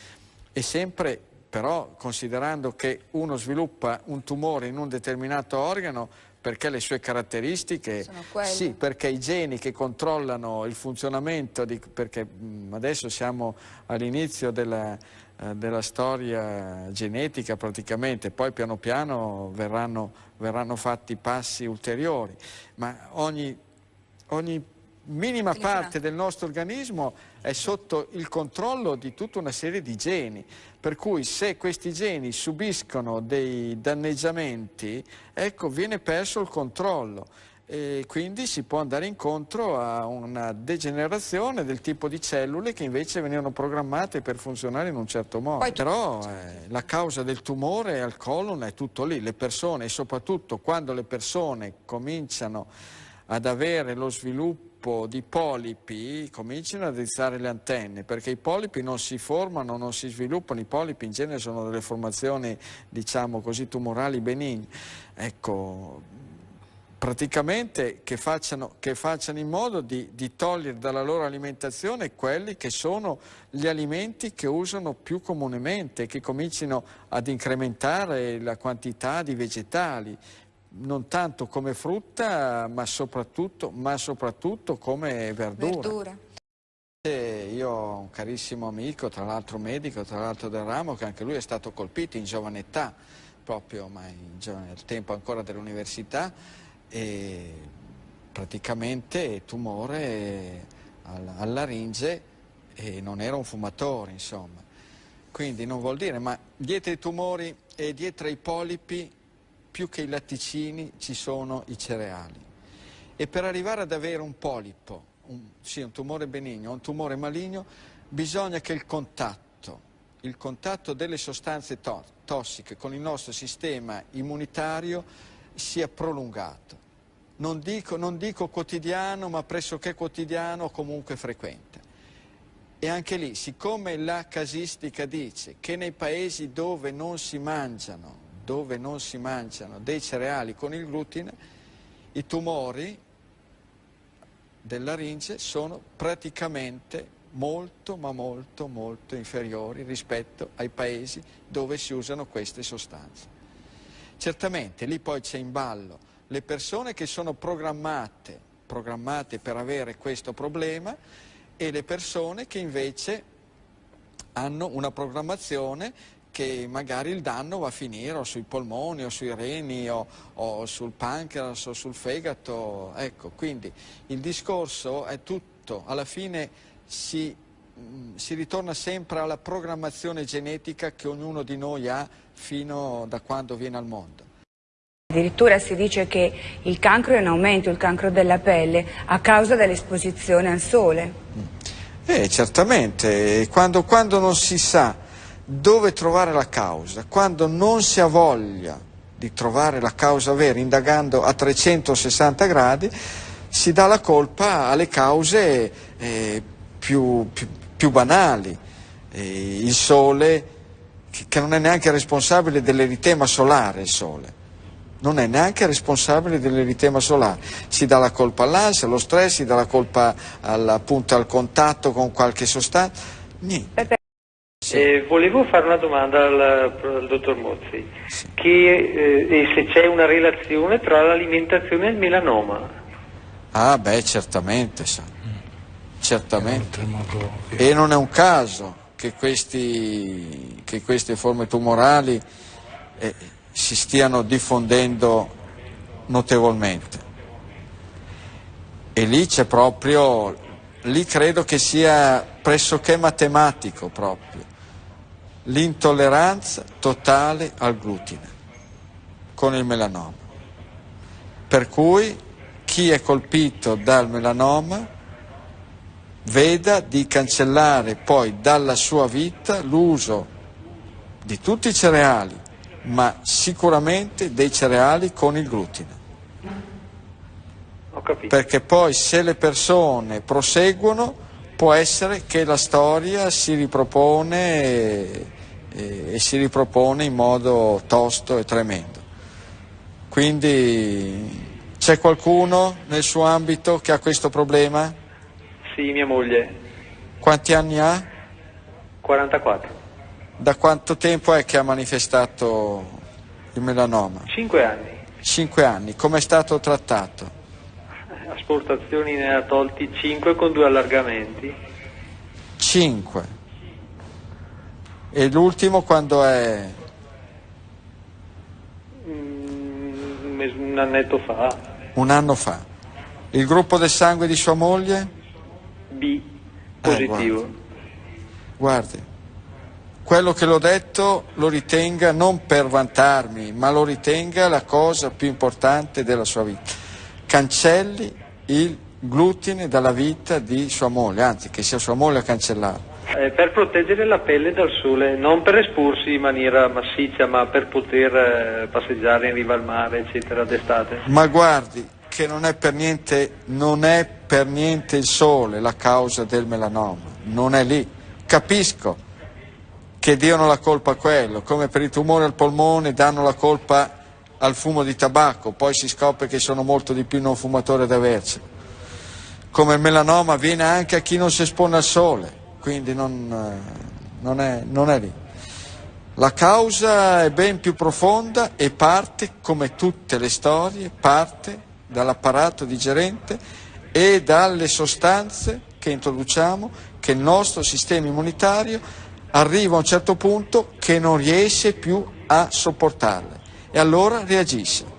è sempre, però considerando che uno sviluppa un tumore in un determinato organo, perché le sue caratteristiche, sì, perché i geni che controllano il funzionamento, di, perché mh, adesso siamo all'inizio della, eh, della, storia genetica praticamente, poi piano piano verranno, verranno fatti passi ulteriori, ma ogni, ogni minima parte del nostro organismo è sotto il controllo di tutta una serie di geni, per cui se questi geni subiscono dei danneggiamenti, ecco, viene perso il controllo. E quindi si può andare incontro a una degenerazione del tipo di cellule che invece venivano programmate per funzionare in un certo modo. Poi, Però eh, la causa del tumore al colon è tutto lì, le persone e soprattutto quando le persone cominciano ad avere lo sviluppo sviluppo di polipi cominciano a drizzare le antenne perché i polipi non si formano, non si sviluppano, i polipi in genere sono delle formazioni diciamo così tumorali benigne. Ecco, praticamente che facciano, che facciano, in modo di, di, togliere dalla loro alimentazione quelli che sono gli alimenti che usano più comunemente, che comincino ad incrementare la quantità di vegetali, non tanto come frutta ma soprattutto, ma soprattutto come verdura. verdura. Io ho un carissimo amico, tra l'altro medico, tra l'altro del ramo, che anche lui è stato colpito in giovane età, proprio ma in giovane, al tempo ancora dell'università, e praticamente tumore alla laringe e non era un fumatore, insomma. Quindi non vuol dire, ma dietro i tumori e dietro i polipi più che i latticini ci sono i cereali. E per arrivare ad avere un polipo, un, sì, un tumore benigno, un tumore maligno, bisogna che il contatto, il contatto delle sostanze to tossiche con il nostro sistema immunitario sia prolungato. Non dico, non dico quotidiano, ma pressoché quotidiano o comunque frequente. E anche lì, siccome la casistica dice che nei paesi dove non si mangiano dove non si mangiano dei cereali con il glutine, i tumori del laringe sono praticamente molto ma molto molto inferiori rispetto ai paesi dove si usano queste sostanze. Certamente lì poi c'è in ballo le persone che sono programmate programmate per avere questo problema e le persone che invece hanno una programmazione che magari il danno va a finire o sui polmoni o sui reni o, o sul pancreas o sul fegato. Ecco, quindi il discorso è tutto, alla fine si, mm, si ritorna sempre alla programmazione genetica che ognuno di noi ha fino da quando viene al mondo. Addirittura si dice che il cancro è in aumento, il cancro della pelle, a causa dell'esposizione al sole. Eh, certamente, quando, quando non si sa dove trovare la causa, quando non si ha voglia di trovare la causa vera, indagando a 360 gradi, si dà la colpa alle cause eh, più, più, più, banali. Eh, il sole, che, che non è neanche responsabile dell'eritema solare, il sole non è neanche responsabile dell'eritema solare. Si dà la colpa all'ansia, allo stress, si dà la colpa al, appunto, al contatto con qualche sostanza. Niente. Sì. Eh, volevo fare una domanda al, al dottor Mozzi, sì. che, eh, se c'è una relazione tra l'alimentazione e il melanoma. Ah beh, certamente, sa. certamente. E non è un caso che, questi, che queste forme tumorali eh, si stiano diffondendo notevolmente. E lì c'è proprio, lì credo che sia pressoché matematico proprio l'intolleranza totale al glutine con il melanoma. Per cui chi è colpito dal melanoma veda di cancellare poi dalla sua vita l'uso di tutti i cereali, ma sicuramente dei cereali con il glutine. Perché poi se le persone proseguono può essere che la storia si ripropone e, e, e si ripropone in modo tosto e tremendo. Quindi c'è qualcuno nel suo ambito che ha questo problema? Sì, mia moglie. Quanti anni ha? 44. Da quanto tempo è che ha manifestato il melanoma? Cinque anni. Cinque anni. Come è stato trattato? Asportazioni ne ha tolti 5 con due allargamenti. 5. E l'ultimo quando è? Mm, un annetto fa. Un anno fa. Il gruppo del sangue di sua moglie? B, positivo. Eh, guardi. guardi, quello che l'ho detto lo ritenga non per vantarmi, ma lo ritenga la cosa più importante della sua vita. Cancelli il glutine dalla vita di sua moglie, anzi che sia sua moglie a cancellarlo. Eh, per proteggere la pelle dal sole, non per esporsi in maniera massiccia, ma per poter eh, passeggiare in riva al mare, eccetera, d'estate. Ma guardi che non è per niente, non è per niente il sole la causa del melanoma, non è lì. Capisco che diano la colpa a quello, come per i tumori al polmone danno la colpa al fumo di tabacco, poi si scopre che sono molto di più non fumatori ad avercelo. Come il melanoma viene anche a chi non si espone al sole, quindi non, eh, non, è, non è lì. La causa è ben più profonda e parte, come tutte le storie, parte dall'apparato digerente e dalle sostanze che introduciamo che il nostro sistema immunitario arriva a un certo punto che non riesce più a sopportarle e allora reagisce.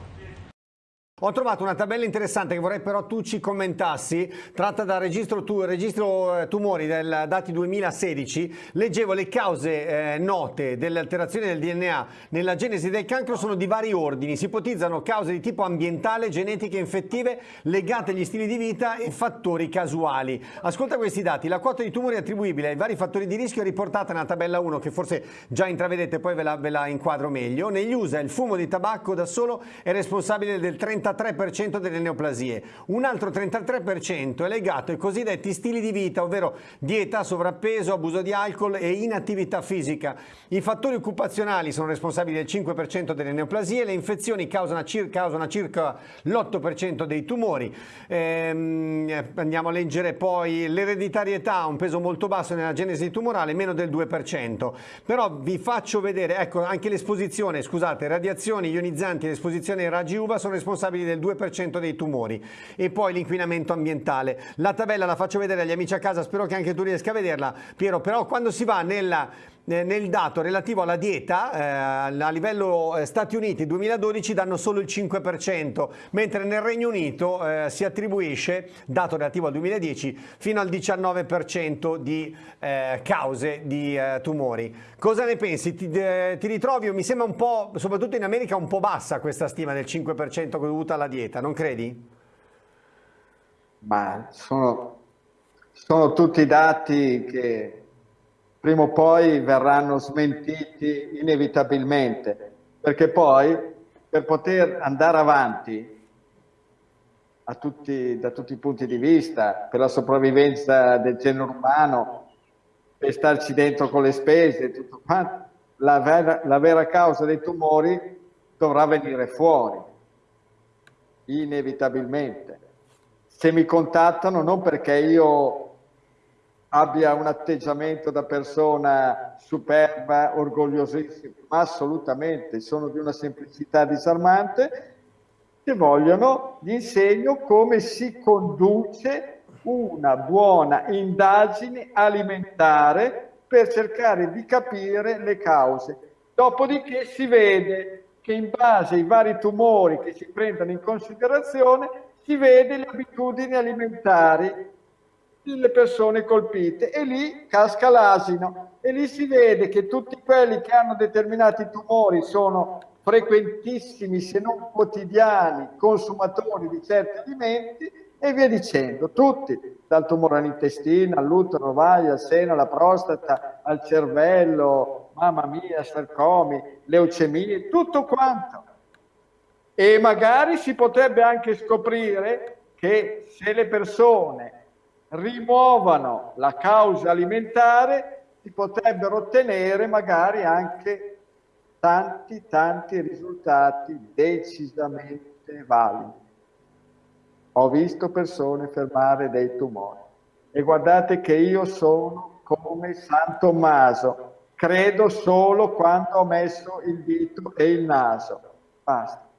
Ho trovato una tabella interessante che vorrei però tu ci commentassi, tratta dal registro, tu, registro eh, tumori del dati 2016. Leggevo le cause eh, note delle alterazioni del DNA nella genesi del cancro sono di vari ordini. Si ipotizzano cause di tipo ambientale, genetiche, infettive, legate agli stili di vita e fattori casuali. Ascolta questi dati. La quota di tumori attribuibile ai vari fattori di rischio è riportata nella tabella 1 che forse già intravedete, poi ve la, ve la inquadro meglio. Negli USA il fumo di tabacco da solo è responsabile del 30 33% delle neoplasie. Un altro 33% è legato ai cosiddetti stili di vita, ovvero dieta, sovrappeso, abuso di alcol e inattività fisica. I fattori occupazionali sono responsabili del 5% delle neoplasie, le infezioni causano circa, circa l'8% dei tumori. Ehm, andiamo a leggere poi l'ereditarietà, un peso molto basso nella genesi tumorale, meno del 2%. Però vi faccio vedere, ecco, anche l'esposizione, scusate, radiazioni ionizzanti e l'esposizione ai raggi UVA sono responsabili responsabili del 2% dei tumori e poi l'inquinamento ambientale. La tabella la faccio vedere agli amici a casa, spero che anche tu riesca a vederla, Piero, però quando si va nella nel dato relativo alla dieta eh, a livello eh, Stati Uniti 2012 danno solo il 5% mentre nel Regno Unito eh, si attribuisce dato relativo al 2010 fino al 19% di eh, cause di eh, tumori cosa ne pensi? Ti, ti, ritrovi? mi sembra un po' soprattutto in America un po' bassa questa stima del 5% dovuta alla dieta non credi? ma sono, sono tutti dati che prima o poi verranno smentiti inevitabilmente, perché poi per poter andare avanti tutti, da tutti i punti di vista, per la sopravvivenza del genere umano, per starci dentro con le spese, tutto quanto, la vera, la vera causa dei tumori dovrà venire fuori, inevitabilmente. Se mi contattano non perché io abbia un atteggiamento da persona superba, orgogliosissima, ma assolutamente, sono di una semplicità disarmante, che vogliono, gli insegno come si conduce una buona indagine alimentare per cercare di capire le cause. Dopodiché si vede che in base ai vari tumori che si prendono in considerazione, si vede le abitudini alimentari le persone colpite e lì casca l'asino e lì si vede che tutti quelli che hanno determinati tumori sono frequentissimi se non quotidiani consumatori di certi alimenti e via dicendo, tutti, dal tumore all'intestino, all'utero, all'ovaio, al seno, alla prostata, al cervello, mamma mia, sarcomi, leucemie, tutto quanto. E magari si potrebbe anche scoprire che se le persone rimuovano la causa alimentare, si potrebbero ottenere magari anche tanti, tanti risultati decisamente validi. Ho visto persone fermare dei tumori e guardate che io sono come San Tommaso, credo solo quando ho messo il dito e il naso. Basta.